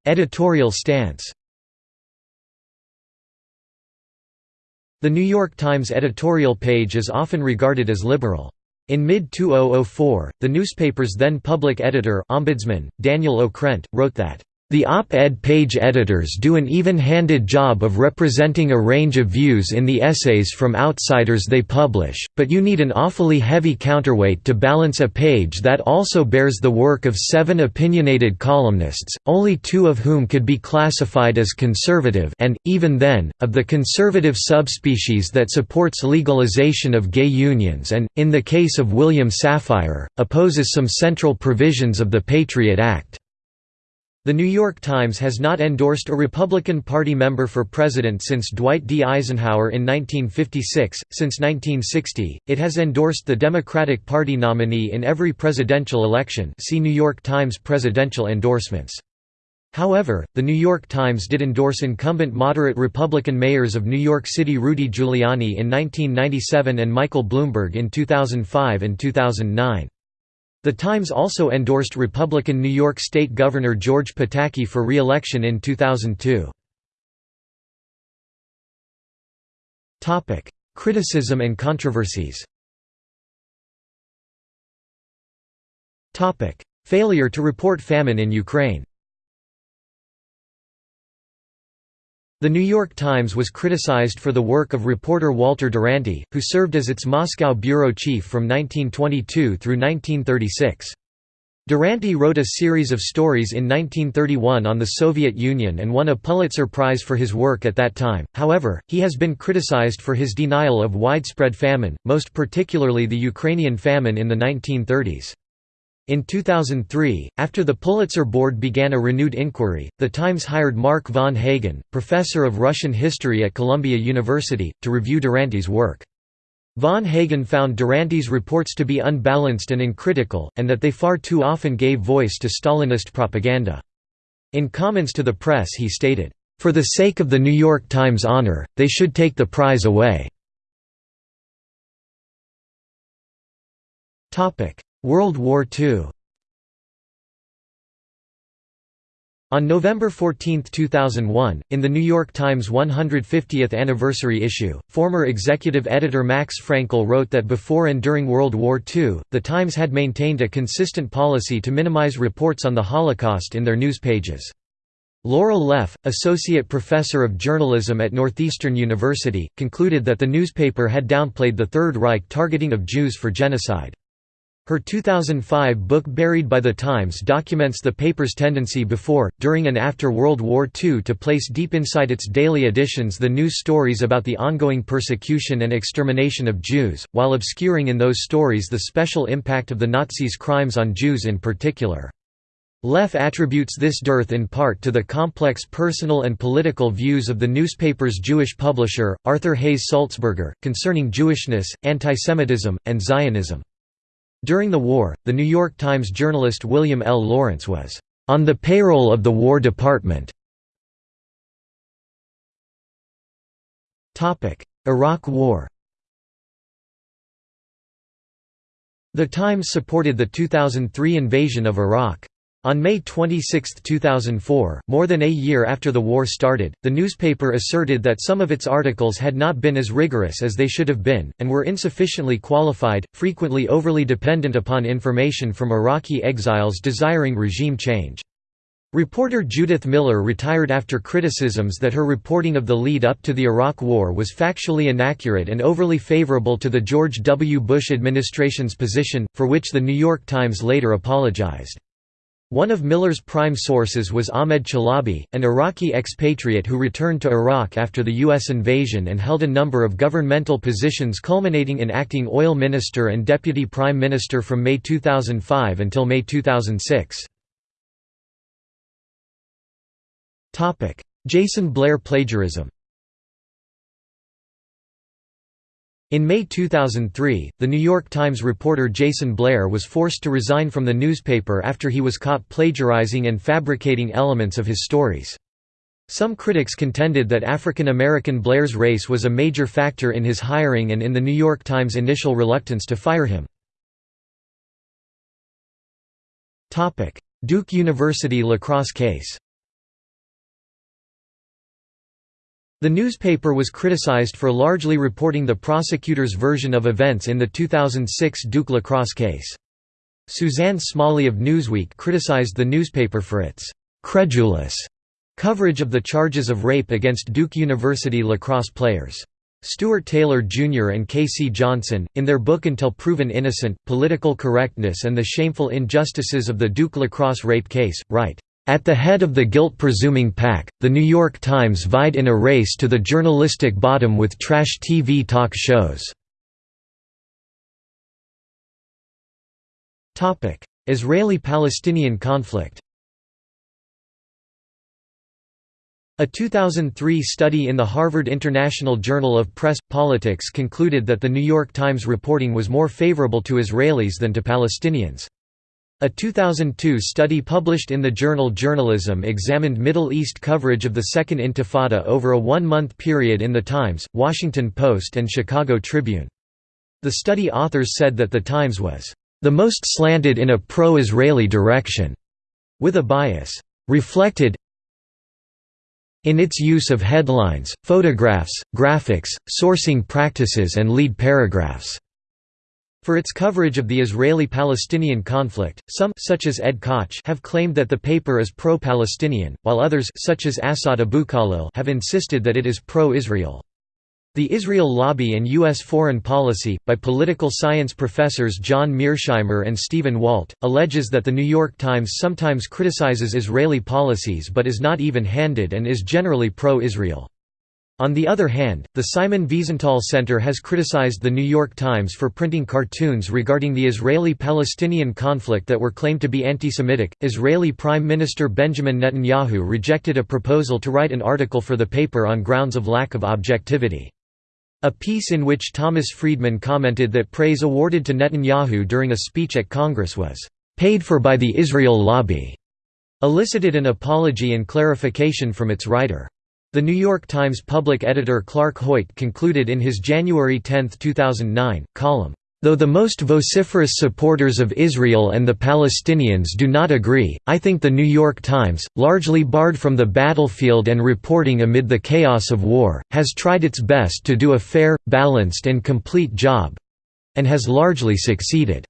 Editorial stance The New York Times editorial page is often regarded as liberal. In mid-2004, the newspaper's then public editor Ombudsman, Daniel Okrent, wrote that the op-ed page editors do an even-handed job of representing a range of views in the essays from outsiders they publish, but you need an awfully heavy counterweight to balance a page that also bears the work of seven opinionated columnists, only two of whom could be classified as conservative and, even then, of the conservative subspecies that supports legalization of gay unions and, in the case of William Safire, opposes some central provisions of the Patriot Act. The New York Times has not endorsed a Republican Party member for president since Dwight D. Eisenhower in 1956. Since 1960, it has endorsed the Democratic Party nominee in every presidential election. See New York Times presidential endorsements. However, the New York Times did endorse incumbent moderate Republican mayors of New York City Rudy Giuliani in 1997 and Michael Bloomberg in 2005 and 2009. The Times also endorsed Republican New York State Governor George Pataki for re-election in 2002. Criticism and controversies Failure to report famine in Ukraine The New York Times was criticized for the work of reporter Walter Duranty, who served as its Moscow bureau chief from 1922 through 1936. Duranty wrote a series of stories in 1931 on the Soviet Union and won a Pulitzer Prize for his work at that time, however, he has been criticized for his denial of widespread famine, most particularly the Ukrainian famine in the 1930s. In 2003, after the Pulitzer Board began a renewed inquiry, The Times hired Mark von Hagen, professor of Russian history at Columbia University, to review Duranty's work. Von Hagen found Duranty's reports to be unbalanced and uncritical, and that they far too often gave voice to Stalinist propaganda. In comments to the press he stated, "...for the sake of the New York Times honor, they should take the prize away." World War II On November 14, 2001, in the New York Times 150th anniversary issue, former executive editor Max Frankel wrote that before and during World War II, the Times had maintained a consistent policy to minimize reports on the Holocaust in their news pages. Laurel Leff, associate professor of journalism at Northeastern University, concluded that the newspaper had downplayed the Third Reich targeting of Jews for genocide. Her 2005 book Buried by the Times documents the paper's tendency before, during and after World War II to place deep inside its daily editions the news stories about the ongoing persecution and extermination of Jews, while obscuring in those stories the special impact of the Nazis' crimes on Jews in particular. Leff attributes this dearth in part to the complex personal and political views of the newspaper's Jewish publisher, Arthur Hays Sulzberger, concerning Jewishness, antisemitism, and Zionism. During the war, the New York Times journalist William L. Lawrence was on the payroll of the War Department. Iraq War The Times supported the 2003 invasion of Iraq. On May 26, 2004, more than a year after the war started, the newspaper asserted that some of its articles had not been as rigorous as they should have been, and were insufficiently qualified, frequently overly dependent upon information from Iraqi exiles desiring regime change. Reporter Judith Miller retired after criticisms that her reporting of the lead-up to the Iraq War was factually inaccurate and overly favorable to the George W. Bush administration's position, for which the New York Times later apologized. One of Miller's prime sources was Ahmed Chalabi, an Iraqi expatriate who returned to Iraq after the U.S. invasion and held a number of governmental positions culminating in acting oil minister and deputy prime minister from May 2005 until May 2006. Jason Blair plagiarism In May 2003, The New York Times reporter Jason Blair was forced to resign from the newspaper after he was caught plagiarizing and fabricating elements of his stories. Some critics contended that African American Blair's race was a major factor in his hiring and in The New York Times' initial reluctance to fire him. Duke University lacrosse case The newspaper was criticized for largely reporting the prosecutor's version of events in the 2006 Duke lacrosse case. Suzanne Smalley of Newsweek criticized the newspaper for its «credulous» coverage of the charges of rape against Duke University lacrosse players. Stuart Taylor Jr. and K.C. Johnson, in their book Until Proven Innocent, Political Correctness and the Shameful Injustices of the Duke lacrosse rape case, write, at the head of the guilt-presuming pack, The New York Times vied in a race to the journalistic bottom with trash TV talk shows. Israeli-Palestinian conflict A 2003 study in the Harvard International Journal of Press Politics concluded that the New York Times reporting was more favorable to Israelis than to Palestinians. A 2002 study published in the journal Journalism examined Middle East coverage of the Second Intifada over a one-month period in The Times, Washington Post and Chicago Tribune. The study authors said that The Times was, "...the most slanted in a pro-Israeli direction," with a bias, "...reflected in its use of headlines, photographs, graphics, sourcing practices and lead paragraphs." For its coverage of the Israeli-Palestinian conflict, some such as Ed Koch have claimed that the paper is pro-Palestinian, while others such as Assad Abou-Khalil have insisted that it is pro-Israel. The Israel Lobby and U.S. Foreign Policy, by political science professors John Mearsheimer and Stephen Walt, alleges that The New York Times sometimes criticizes Israeli policies but is not even-handed and is generally pro-Israel. On the other hand, the Simon Wiesenthal Center has criticized The New York Times for printing cartoons regarding the Israeli Palestinian conflict that were claimed to be anti Semitic. Israeli Prime Minister Benjamin Netanyahu rejected a proposal to write an article for the paper on grounds of lack of objectivity. A piece in which Thomas Friedman commented that praise awarded to Netanyahu during a speech at Congress was paid for by the Israel lobby, elicited an apology and clarification from its writer. The New York Times public editor Clark Hoyt concluded in his January 10, 2009, column, Though the most vociferous supporters of Israel and the Palestinians do not agree, I think the New York Times, largely barred from the battlefield and reporting amid the chaos of war, has tried its best to do a fair, balanced and complete job—and has largely succeeded.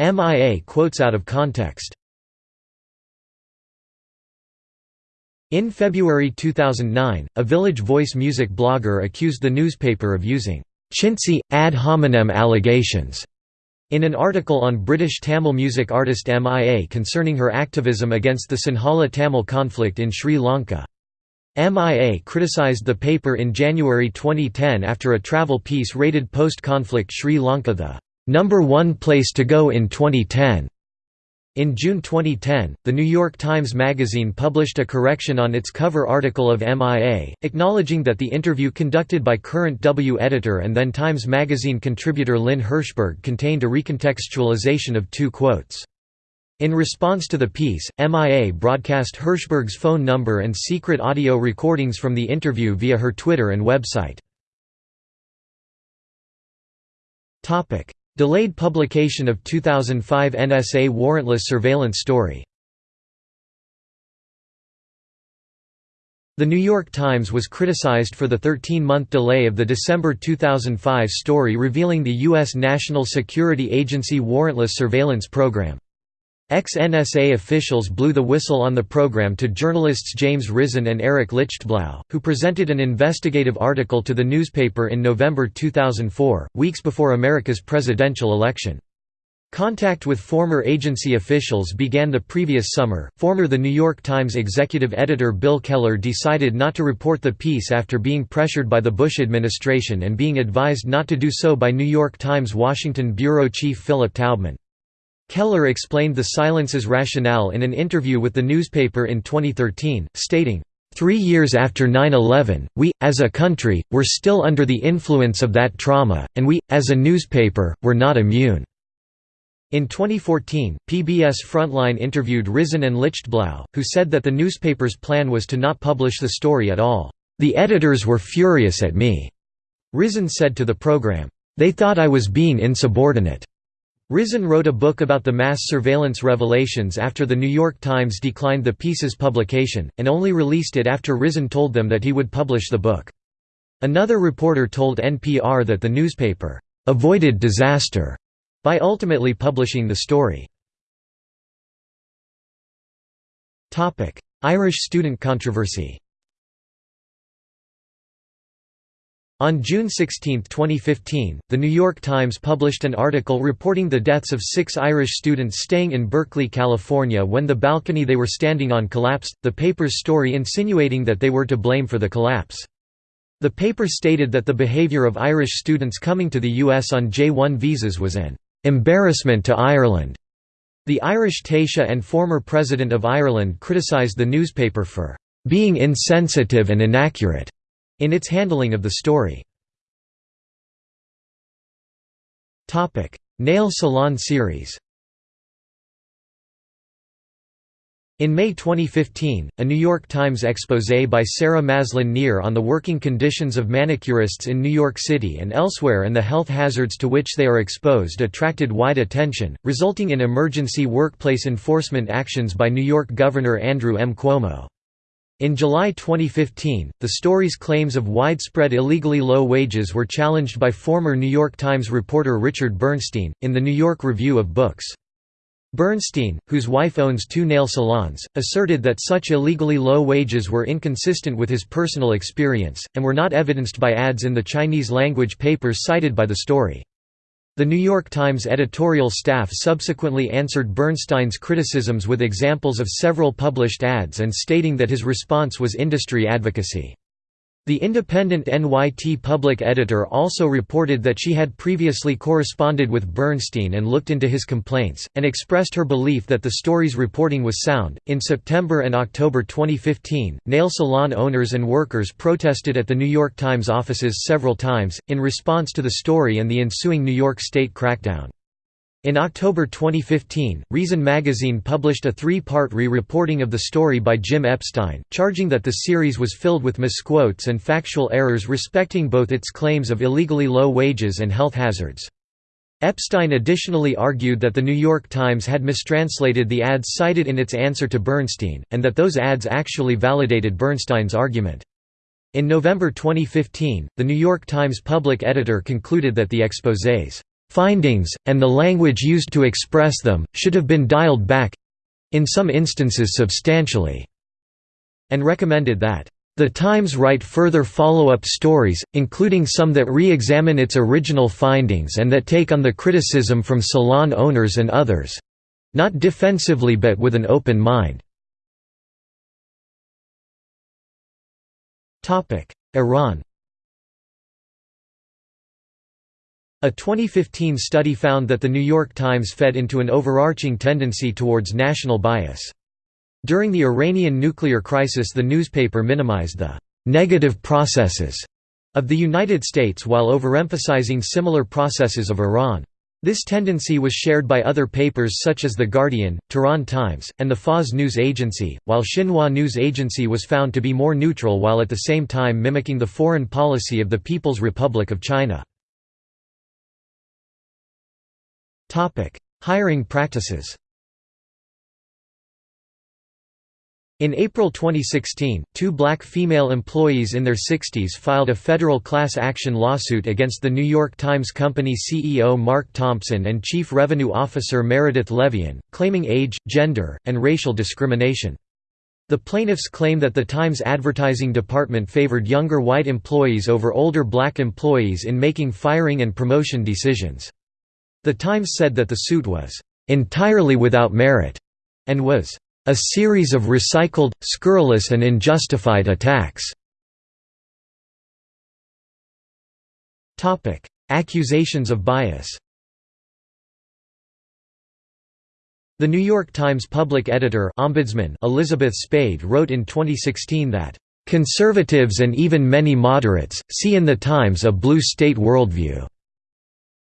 MIA quotes out of context In February 2009, a Village Voice music blogger accused the newspaper of using chintzy, ad hominem allegations in an article on British Tamil music artist MIA concerning her activism against the Sinhala Tamil conflict in Sri Lanka. MIA criticised the paper in January 2010 after a travel piece rated post-conflict Sri Lanka the number one place to go in 2010. In June 2010, The New York Times Magazine published a correction on its cover article of MIA, acknowledging that the interview conducted by current W editor and then Times Magazine contributor Lynn Hirschberg contained a recontextualization of two quotes. In response to the piece, MIA broadcast Hirschberg's phone number and secret audio recordings from the interview via her Twitter and website. Delayed publication of 2005 NSA warrantless surveillance story The New York Times was criticized for the 13-month delay of the December 2005 story revealing the U.S. National Security Agency warrantless surveillance program. Ex-NSA officials blew the whistle on the program to journalists James Risen and Eric Lichtblau, who presented an investigative article to the newspaper in November 2004, weeks before America's presidential election. Contact with former agency officials began the previous summer. Former The New York Times executive editor Bill Keller decided not to report the piece after being pressured by the Bush administration and being advised not to do so by New York Times Washington bureau chief Philip Taubman. Keller explained the silence's rationale in an interview with the newspaper in 2013, stating, Three years after 9-11, we, as a country, were still under the influence of that trauma, and we, as a newspaper, were not immune." In 2014, PBS Frontline interviewed Risen and Lichtblau, who said that the newspaper's plan was to not publish the story at all. The editors were furious at me. Risen said to the program, They thought I was being insubordinate. Risen wrote a book about the mass surveillance revelations after The New York Times declined the piece's publication, and only released it after Risen told them that he would publish the book. Another reporter told NPR that the newspaper, "...avoided disaster," by ultimately publishing the story. Irish student controversy On June 16, 2015, The New York Times published an article reporting the deaths of six Irish students staying in Berkeley, California when the balcony they were standing on collapsed, the paper's story insinuating that they were to blame for the collapse. The paper stated that the behavior of Irish students coming to the U.S. on J-1 visas was an "...embarrassment to Ireland." The Irish Taoiseach and former President of Ireland criticised the newspaper for "...being insensitive and inaccurate." In its handling of the story. Nail salon series In May 2015, a New York Times exposé by Sarah Maslin Nir on the working conditions of manicurists in New York City and elsewhere and the health hazards to which they are exposed attracted wide attention, resulting in emergency workplace enforcement actions by New York Governor Andrew M. Cuomo. In July 2015, the story's claims of widespread illegally low wages were challenged by former New York Times reporter Richard Bernstein, in the New York Review of Books. Bernstein, whose wife owns two nail salons, asserted that such illegally low wages were inconsistent with his personal experience, and were not evidenced by ads in the Chinese-language papers cited by the story. The New York Times editorial staff subsequently answered Bernstein's criticisms with examples of several published ads and stating that his response was industry advocacy. The independent NYT public editor also reported that she had previously corresponded with Bernstein and looked into his complaints, and expressed her belief that the story's reporting was sound. In September and October 2015, nail salon owners and workers protested at the New York Times offices several times, in response to the story and the ensuing New York State crackdown. In October 2015, Reason magazine published a three-part re-reporting of the story by Jim Epstein, charging that the series was filled with misquotes and factual errors respecting both its claims of illegally low wages and health hazards. Epstein additionally argued that The New York Times had mistranslated the ads cited in its answer to Bernstein, and that those ads actually validated Bernstein's argument. In November 2015, The New York Times public editor concluded that the exposés Findings, and the language used to express them, should have been dialed back—in some instances substantially, and recommended that the Times write further follow-up stories, including some that re-examine its original findings and that take on the criticism from salon owners and others—not defensively but with an open mind. Iran A 2015 study found that The New York Times fed into an overarching tendency towards national bias. During the Iranian nuclear crisis the newspaper minimized the «negative processes» of the United States while overemphasizing similar processes of Iran. This tendency was shared by other papers such as The Guardian, Tehran Times, and the Fars News Agency, while Xinhua News Agency was found to be more neutral while at the same time mimicking the foreign policy of the People's Republic of China. Hiring practices In April 2016, two black female employees in their 60s filed a federal class action lawsuit against the New York Times Company CEO Mark Thompson and Chief Revenue Officer Meredith Levien, claiming age, gender, and racial discrimination. The plaintiffs claim that the Times advertising department favored younger white employees over older black employees in making firing and promotion decisions. The Times said that the suit was entirely without merit and was a series of recycled, scurrilous and unjustified attacks. Accusations of bias The New York Times public editor ombudsman Elizabeth Spayd wrote in 2016 that, "...conservatives and even many moderates, see in the Times a blue state worldview,"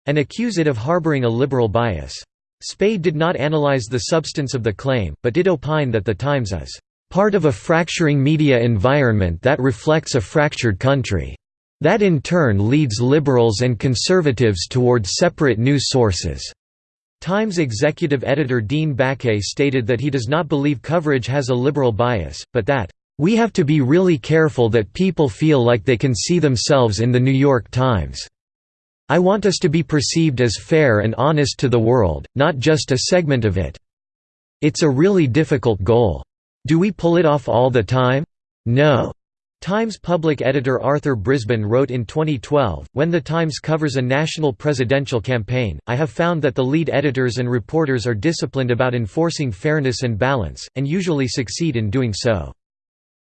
and accuse it of harboring a liberal bias. Spayd did not analyze the substance of the claim, but did opine that the Times is, "...part of a fracturing media environment that reflects a fractured country." That in turn leads liberals and conservatives toward separate news sources. Times executive editor Dean Baquet stated that he does not believe coverage has a liberal bias, but that, "...we have to be really careful that people feel like they can see themselves in The New York Times. I want us to be perceived as fair and honest to the world, not just a segment of it. It's a really difficult goal. Do we pull it off all the time? No. Times public editor Arthur Brisbane wrote in 2012, When the Times covers a national presidential campaign, I have found that the lead editors and reporters are disciplined about enforcing fairness and balance, and usually succeed in doing so.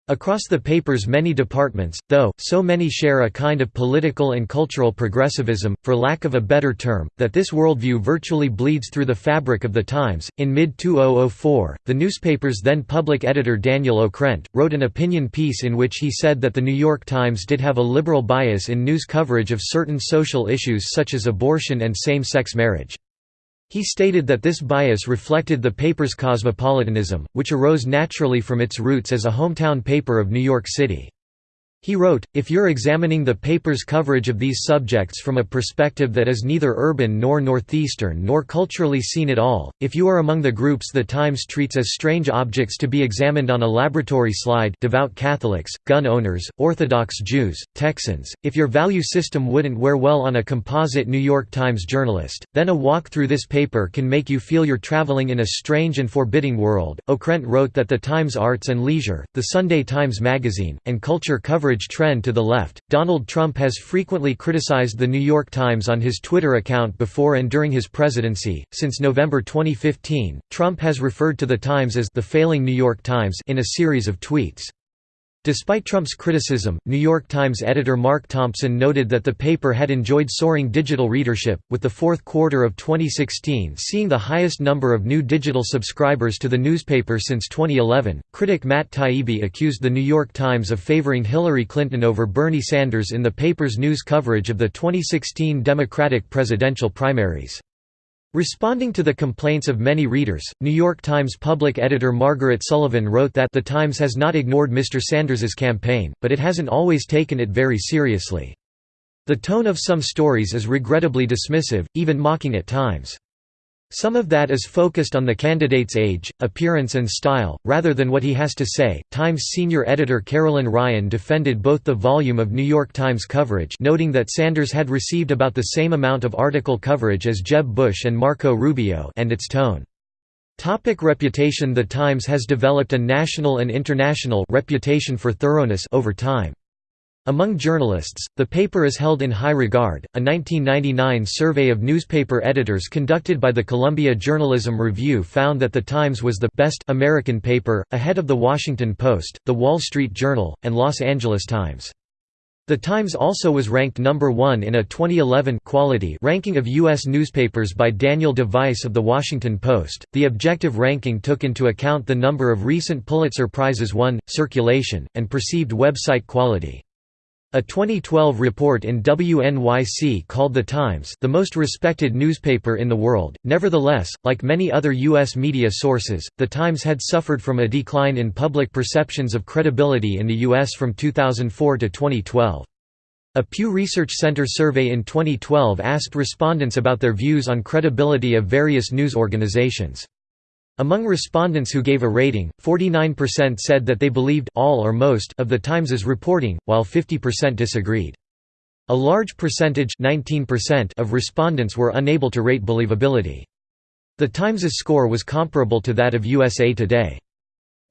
Across the paper's many departments, though, so many share a kind of political and cultural progressivism, for lack of a better term, that this worldview virtually bleeds through the fabric of the Times. In mid 2004, the newspaper's then public editor Daniel Okrent wrote an opinion piece in which he said that the New York Times did have a liberal bias in news coverage of certain social issues such as abortion and same sex marriage. He stated that this bias reflected the paper's cosmopolitanism, which arose naturally from its roots as a hometown paper of New York City. He wrote, if you're examining the paper's coverage of these subjects from a perspective that is neither urban nor northeastern nor culturally seen at all, if you are among the groups the Times treats as strange objects to be examined on a laboratory slide devout Catholics, gun owners, Orthodox Jews, Texans, if your value system wouldn't wear well on a composite New York Times journalist, then a walk through this paper can make you feel you're traveling in a strange and forbidding world. Okrent wrote that the Times Arts and Leisure, the Sunday Times Magazine, and culture coverage trend to the left. Donald Trump has frequently criticized The New York Times on his Twitter account before and during his presidency. Since November 2015, Trump has referred to The Times as the failing New York Times in a series of tweets. Despite Trump's criticism, New York Times editor Mark Thompson noted that the paper had enjoyed soaring digital readership, with the fourth quarter of 2016 seeing the highest number of new digital subscribers to the newspaper since 2011. Critic Matt Taibbi accused the New York Times of favoring Hillary Clinton over Bernie Sanders in the paper's news coverage of the 2016 Democratic presidential primaries. Responding to the complaints of many readers, New York Times public editor Margaret Sullivan wrote that The Times has not ignored Mr. Sanders's campaign, but it hasn't always taken it very seriously. The tone of some stories is regrettably dismissive, even mocking at times. Some of that is focused on the candidate's age, appearance and style, rather than what he has to say. Times senior editor Carolyn Ryan defended both the volume of New York Times coverage noting that Sanders had received about the same amount of article coverage as Jeb Bush and Marco Rubio and its tone. Topic reputation The Times has developed a national and international reputation for thoroughness over time. Among journalists, the paper is held in high regard. A 1999 survey of newspaper editors conducted by the Columbia Journalism Review found that The Times was the best American paper, ahead of The Washington Post, The Wall Street Journal, and Los Angeles Times. The Times also was ranked number 1 in a 2011 quality ranking of U.S. newspapers by Daniel de Vise of The Washington Post. The objective ranking took into account the number of recent Pulitzer Prizes won, circulation, and perceived website quality. A 2012 report in WNYC called The Times the most respected newspaper in the world. Nevertheless, like many other U.S. media sources, The Times had suffered from a decline in public perceptions of credibility in the U.S. from 2004 to 2012. A Pew Research Center survey in 2012 asked respondents about their views on credibility of various news organizations. Among respondents who gave a rating, 49% said that they believed all or most of the Times's reporting, while 50% disagreed. A large percentage 19% of respondents were unable to rate believability. The Times's score was comparable to that of USA Today.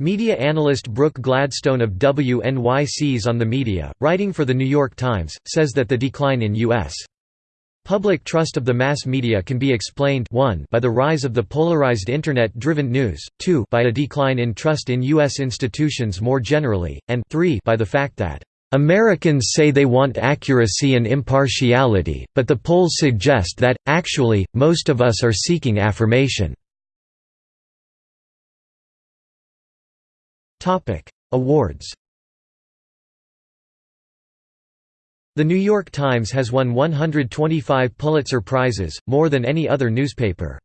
Media analyst Brooke Gladstone of WNYC's On the Media, writing for The New York Times, says that the decline in U.S. Public trust of the mass media can be explained 1 by the rise of the polarized internet-driven news, 2 by a decline in trust in U.S. institutions more generally, and 3 by the fact that Americans say they want accuracy and impartiality, but the polls suggest that, actually, most of us are seeking affirmation. Awards The New York Times has won 125 Pulitzer Prizes, more than any other newspaper.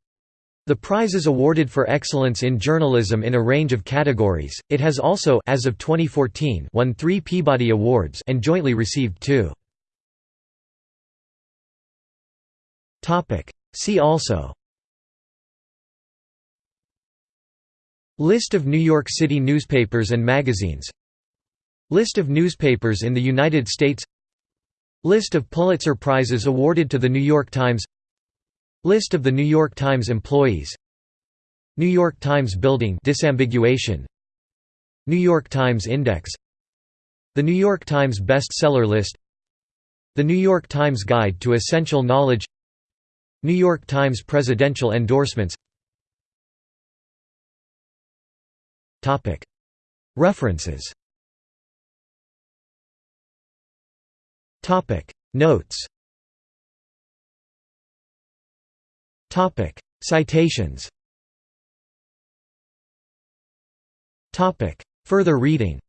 The prize is awarded for excellence in journalism in a range of categories. It has also as of 2014 won 3 Peabody Awards and jointly received 2. Topic: See also List of New York City newspapers and magazines List of newspapers in the United States List of Pulitzer Prizes awarded to The New York Times List of the New York Times employees New York Times Building disambiguation. New York Times Index The New York Times Bestseller List The New York Times Guide to Essential Knowledge New York Times Presidential Endorsements References Notes Topic: Citations. Topic: Further reading.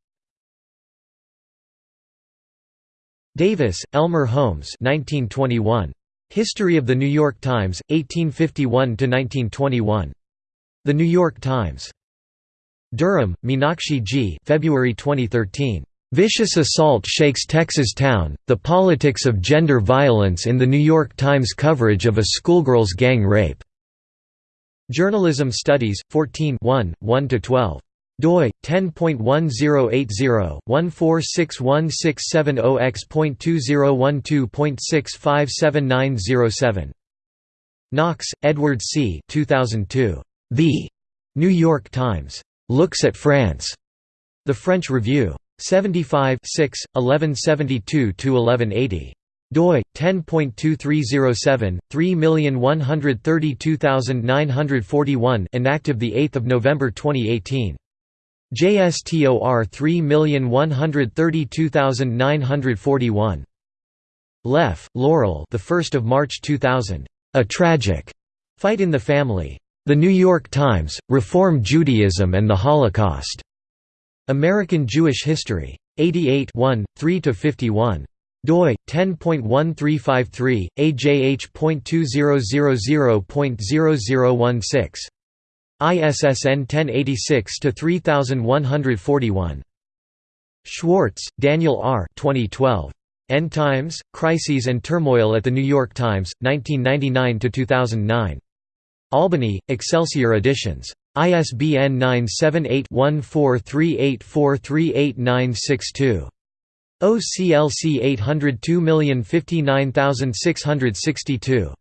Davis, Elmer Holmes 1921. History of the New York Times, 1851–1921. The New York Times. Durham, Meenakshi G. February 2013. Vicious Assault Shakes Texas Town, The Politics of Gender Violence in the New York Times Coverage of a Schoolgirl's Gang Rape. Journalism Studies, 14 1–12 doi 10.1080-1461670x.2012.657907. Knox, Edward C. 2002. The New York Times looks at France. The French Review. 75 6, 1172–1180 doi 10.2307 3132941 inactive the 8th of November 2018 JSTOR 3132941 Leff, Laurel the 1st of March 2000 A tragic fight in the family. The New York Times Reform Judaism and the Holocaust American Jewish History. 88 3–51 doi 10.1353 ajh.2000.0016 ISSN 1086 to 3141 Schwartz, Daniel R. 2012 End Times Crises and Turmoil at the New York Times 1999 to 2009 Albany Excelsior Editions ISBN 978-1438438962. OCLC 802059662.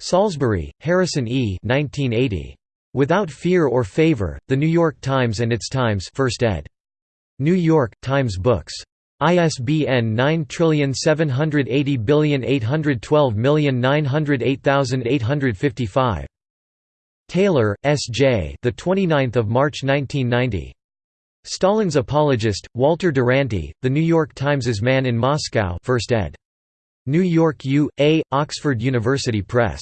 Salisbury, Harrison E. 1980. Without Fear or Favor, The New York Times and Its Times First ed. New York, Times Books. ISBN 9780812908855. Taylor, S. J. The 29th of March 1990. Stalin's apologist, Walter Duranty, The New York Times's Man in Moscow, First ed. New York U. A. Oxford University Press.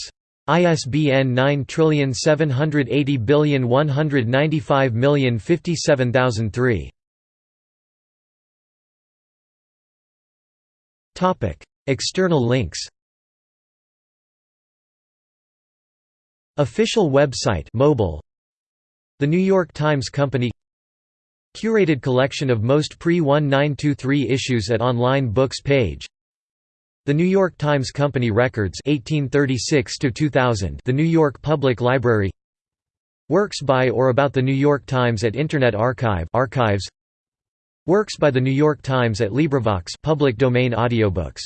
ISBN 9780195057003. External links. Official website mobile. The New York Times Company. Curated collection of most pre-1923 issues at online books page. The New York Times Company Records 1836 2000 The New York Public Library. Works by or about the New York Times at Internet Archive archives Works by the New York Times at LibriVox public domain audiobooks